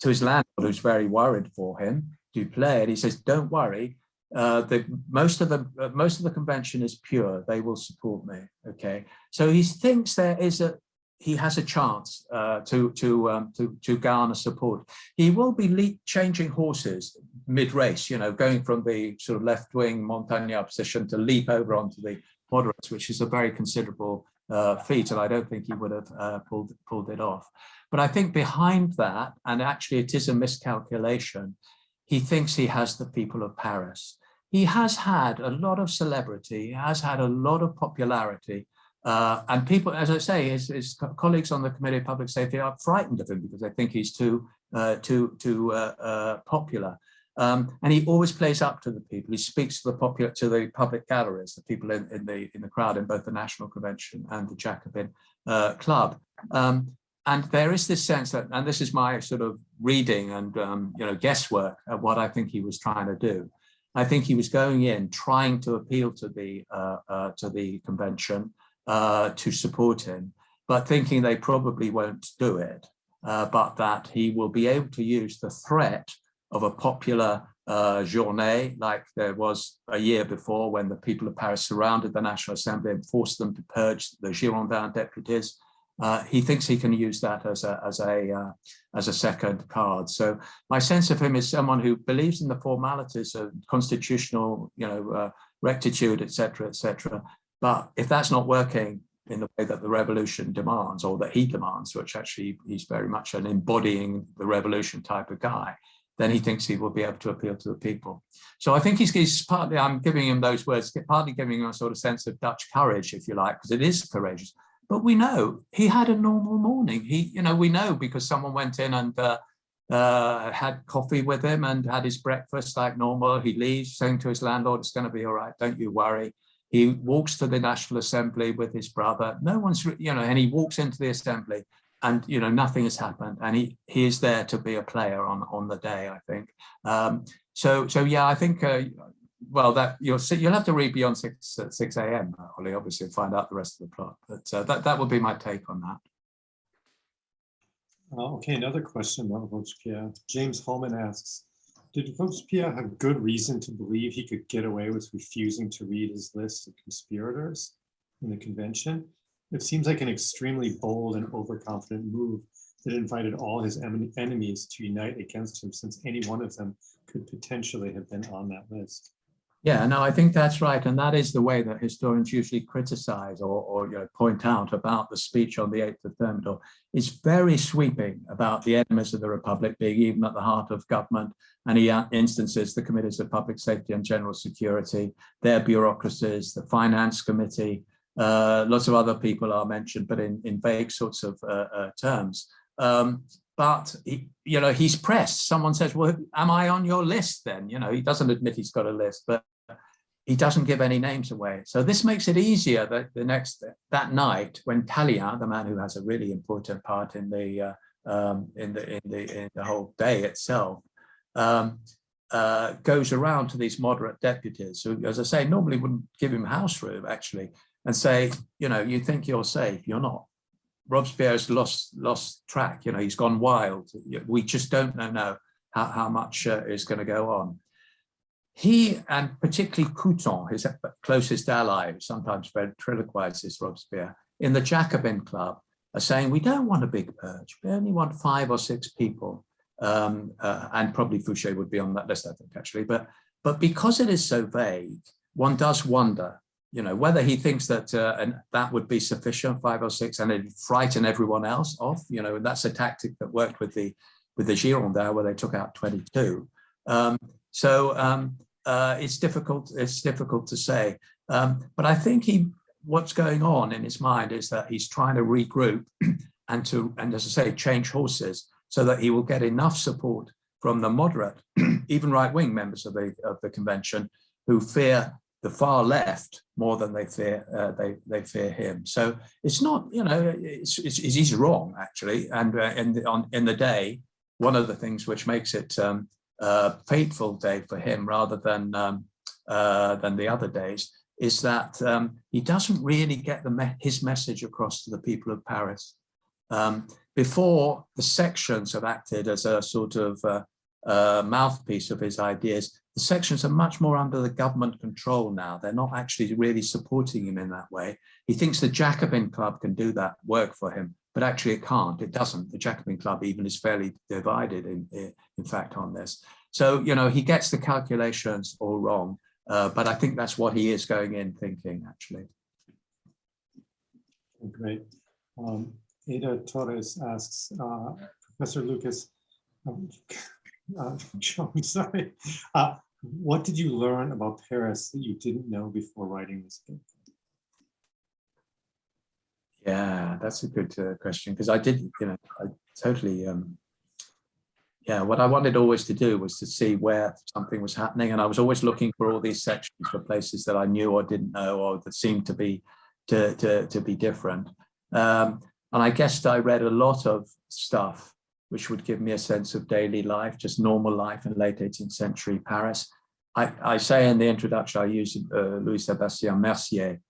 to his landlord, who's very worried for him, Duplay, and he says, "Don't worry. Uh, the most of the uh, most of the convention is pure. They will support me." Okay, so he thinks there is a he has a chance uh, to to um, to to garner support. He will be leap changing horses mid-race, you know, going from the sort of left-wing Montagnard position to leap over onto the moderates, which is a very considerable uh, feat, and I don't think he would have uh, pulled, pulled it off. But I think behind that, and actually it is a miscalculation, he thinks he has the people of Paris. He has had a lot of celebrity, he has had a lot of popularity, uh, and people, as I say, his, his, colleagues on the Committee of Public Safety are frightened of him because they think he's too, uh, too, too uh, uh, popular. Um, and he always plays up to the people. He speaks to the popular, to the public galleries, the people in, in the in the crowd in both the National Convention and the Jacobin uh, Club. Um, and there is this sense that, and this is my sort of reading and um, you know guesswork at what I think he was trying to do. I think he was going in trying to appeal to the uh, uh, to the convention uh, to support him, but thinking they probably won't do it, uh, but that he will be able to use the threat of a popular uh, journée like there was a year before when the people of Paris surrounded the National Assembly and forced them to purge the Girondin deputies. Uh, he thinks he can use that as a as a uh, as a second card. So my sense of him is someone who believes in the formalities of constitutional, you know, uh, rectitude, etc., etc. But if that's not working in the way that the revolution demands, or that he demands, which actually he's very much an embodying the revolution type of guy, then he thinks he will be able to appeal to the people. So I think he's, he's partly, I'm giving him those words, partly giving him a sort of sense of Dutch courage, if you like, because it is courageous. But we know he had a normal morning. He, you know, we know because someone went in and uh, uh, had coffee with him and had his breakfast like normal. He leaves saying to his landlord, it's going to be all right, don't you worry. He walks to the National Assembly with his brother. No one's, you know, and he walks into the assembly and you know nothing has happened and he he is there to be a player on on the day i think. Um so so yeah i think uh, well that you'll see you'll have to read beyond 6 uh, 6 a.m ollie obviously and find out the rest of the plot but uh, that that would be my take on that. Uh, okay another question about robespierre. James holman asks did robespierre have good reason to believe he could get away with refusing to read his list of conspirators in the convention it seems like an extremely bold and overconfident move that invited all his enemies to unite against him since any one of them could potentially have been on that list. Yeah, no, I think that's right. And that is the way that historians usually criticize or, or you know, point out about the speech on the 8th of Thermidor. It's very sweeping about the enemies of the Republic being even at the heart of government. And he instances the committees of public safety and general security, their bureaucracies, the finance committee, uh, lots of other people are mentioned, but in, in vague sorts of uh, uh, terms. Um, but, he, you know, he's pressed. Someone says, well, am I on your list then? You know, he doesn't admit he's got a list, but he doesn't give any names away. So this makes it easier that the next that night when Tallien, the man who has a really important part in the uh, um, in the in the in the whole day itself, um, uh, goes around to these moderate deputies who, as I say, normally wouldn't give him house room actually, and say, you know, you think you're safe, you're not. Robespierre's lost lost track. You know, he's gone wild. We just don't know now how how much uh, is going to go on he and particularly Couthon, his closest ally, sometimes ventriloquizes Robespierre, in the Jacobin Club are saying, we don't want a big purge, we only want five or six people. Um, uh, and probably Fouché would be on that list, I think, actually. But, but because it is so vague, one does wonder, you know, whether he thinks that uh, and that would be sufficient, five or six, and it'd frighten everyone else off, you know, and that's a tactic that worked with the with the Girondins where they took out 22. Um, so um, uh, it's difficult. It's difficult to say. Um, but I think he, what's going on in his mind is that he's trying to regroup and to, and as I say, change horses so that he will get enough support from the moderate, even right-wing members of the of the convention, who fear the far left more than they fear uh, they they fear him. So it's not, you know, it's, it's, he's wrong actually. And uh, in the, on in the day, one of the things which makes it um, uh, fateful day for him rather than um, uh, than the other days is that um, he doesn't really get the me his message across to the people of Paris. Um, before the sections have acted as a sort of uh, uh, mouthpiece of his ideas, the sections are much more under the government control now. They're not actually really supporting him in that way. He thinks the Jacobin Club can do that work for him, but actually it can't, it doesn't. The Jacobin Club even is fairly divided in, in fact on this. So, you know, he gets the calculations all wrong, uh, but I think that's what he is going in thinking actually. Great. Um, Ada Torres asks, uh, Professor Lucas, um, uh, I'm sorry, uh, what did you learn about Paris that you didn't know before writing this book? Yeah, that's a good uh, question because I did, you know, I totally, um, yeah, what I wanted always to do was to see where something was happening. And I was always looking for all these sections for places that I knew or didn't know or that seemed to be to, to, to be different. Um, and I guess I read a lot of stuff which would give me a sense of daily life, just normal life in late 18th century Paris. I, I say in the introduction, I use uh, Louis-Sébastien Mercier,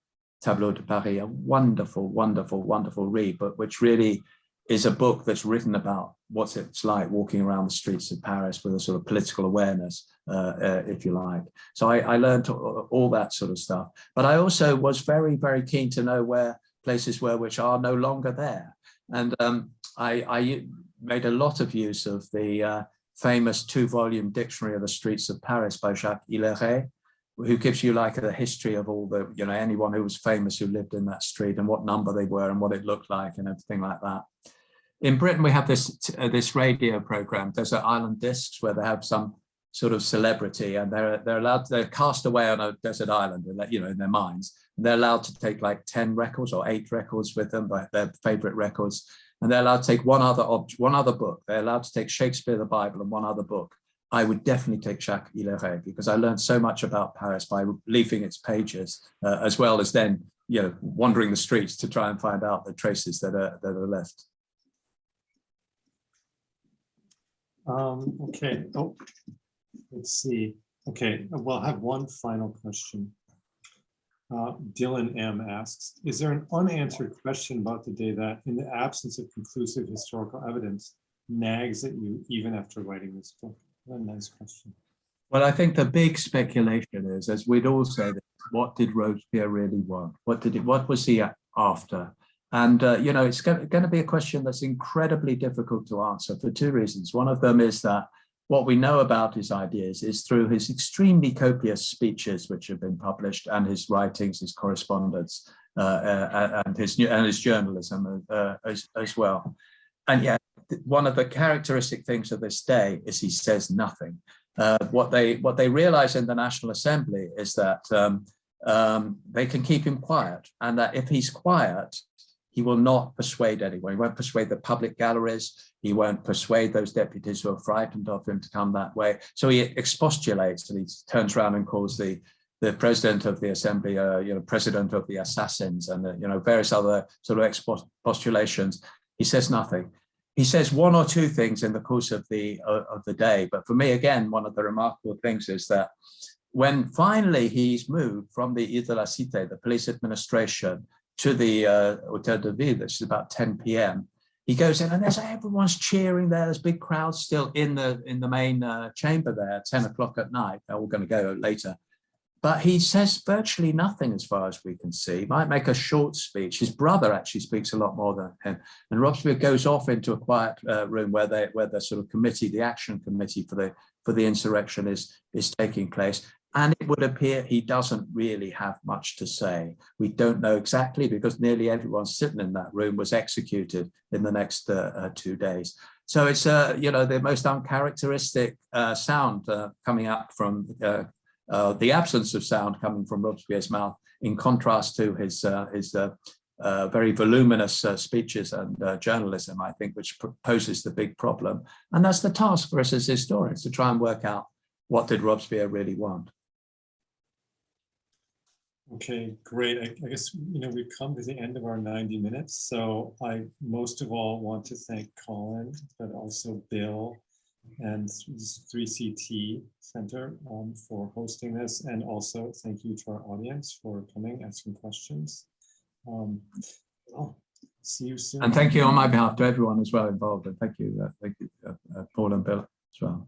Tableau de Paris, a wonderful, wonderful, wonderful read, but which really is a book that's written about what it's like walking around the streets of Paris with a sort of political awareness, uh, uh, if you like. So I, I, learned all that sort of stuff. But I also was very, very keen to know where places were which are no longer there. And um, I, I, made a lot of use of the uh, famous two-volume dictionary of the streets of Paris by Jacques Hillairet, who gives you like a history of all the, you know, anyone who was famous who lived in that street and what number they were and what it looked like and everything like that. In Britain, we have this uh, this radio program. There's an island discs where they have some sort of celebrity and they're they're allowed they're cast away on a desert island, you know, in their minds. They're allowed to take like 10 records or eight records with them, but their favorite records. And they're allowed to take one other one other book. They're allowed to take Shakespeare, the Bible, and one other book. I would definitely take Jacques Hillairet because I learned so much about Paris by leafing its pages, uh, as well as then, you know, wandering the streets to try and find out the traces that are that are left. Um, okay. Oh, let's see. Okay, we'll have one final question. Uh, Dylan M asks, is there an unanswered question about the day that, in the absence of conclusive historical evidence, nags at you even after writing this book? a nice question. Well, I think the big speculation is, as we'd all say, what did Robespierre really want? What did it? What was he after? And uh, you know, it's going to be a question that's incredibly difficult to answer for two reasons. One of them is that what we know about his ideas is through his extremely copious speeches, which have been published, and his writings, his correspondence, uh, uh, and his and his journalism uh, as, as well. And yet, one of the characteristic things of this day is he says nothing. Uh, what they what they realize in the National Assembly is that um, um, they can keep him quiet, and that if he's quiet, he will not persuade anyone. He won't persuade the public galleries. He won't persuade those deputies who are frightened of him to come that way. So he expostulates and he turns around and calls the the president of the assembly, uh, you know, president of the assassins and, uh, you know, various other sort of expostulations. He says nothing. He says one or two things in the course of the, uh, of the day. But for me, again, one of the remarkable things is that when finally he's moved from the Ile Cité, the police administration, to the uh, Hotel de Ville, which is about 10 p.m., he goes in and there's everyone's cheering there. There's big crowds still in the in the main uh, chamber there 10 o'clock at night. They're all going to go later. But he says virtually nothing as far as we can see. Might make a short speech. His brother actually speaks a lot more than him. And Robespierre goes off into a quiet uh, room where they where the sort of committee, the action committee for the for the insurrection is is taking place. And it would appear he doesn't really have much to say. We don't know exactly because nearly everyone sitting in that room was executed in the next uh, uh, two days. So it's, uh, you know, the most uncharacteristic uh, sound uh, coming up from uh, the absence of sound coming from Robespierre's mouth in contrast to his, his uh, very voluminous uh, speeches and uh, journalism, I think, which poses the big problem. And that's the task for us as historians to try and work out what did Robespierre really want. Okay, great. I, I guess, you know, we've come to the end of our 90 minutes. So I most of all want to thank Colin, but also Bill and 3CT Center um, for hosting this. And also thank you to our audience for coming, asking questions. Um, oh, see you soon. And thank you on my behalf to everyone as well involved. And thank you, uh, thank you, uh, uh, Paul and Bill as well.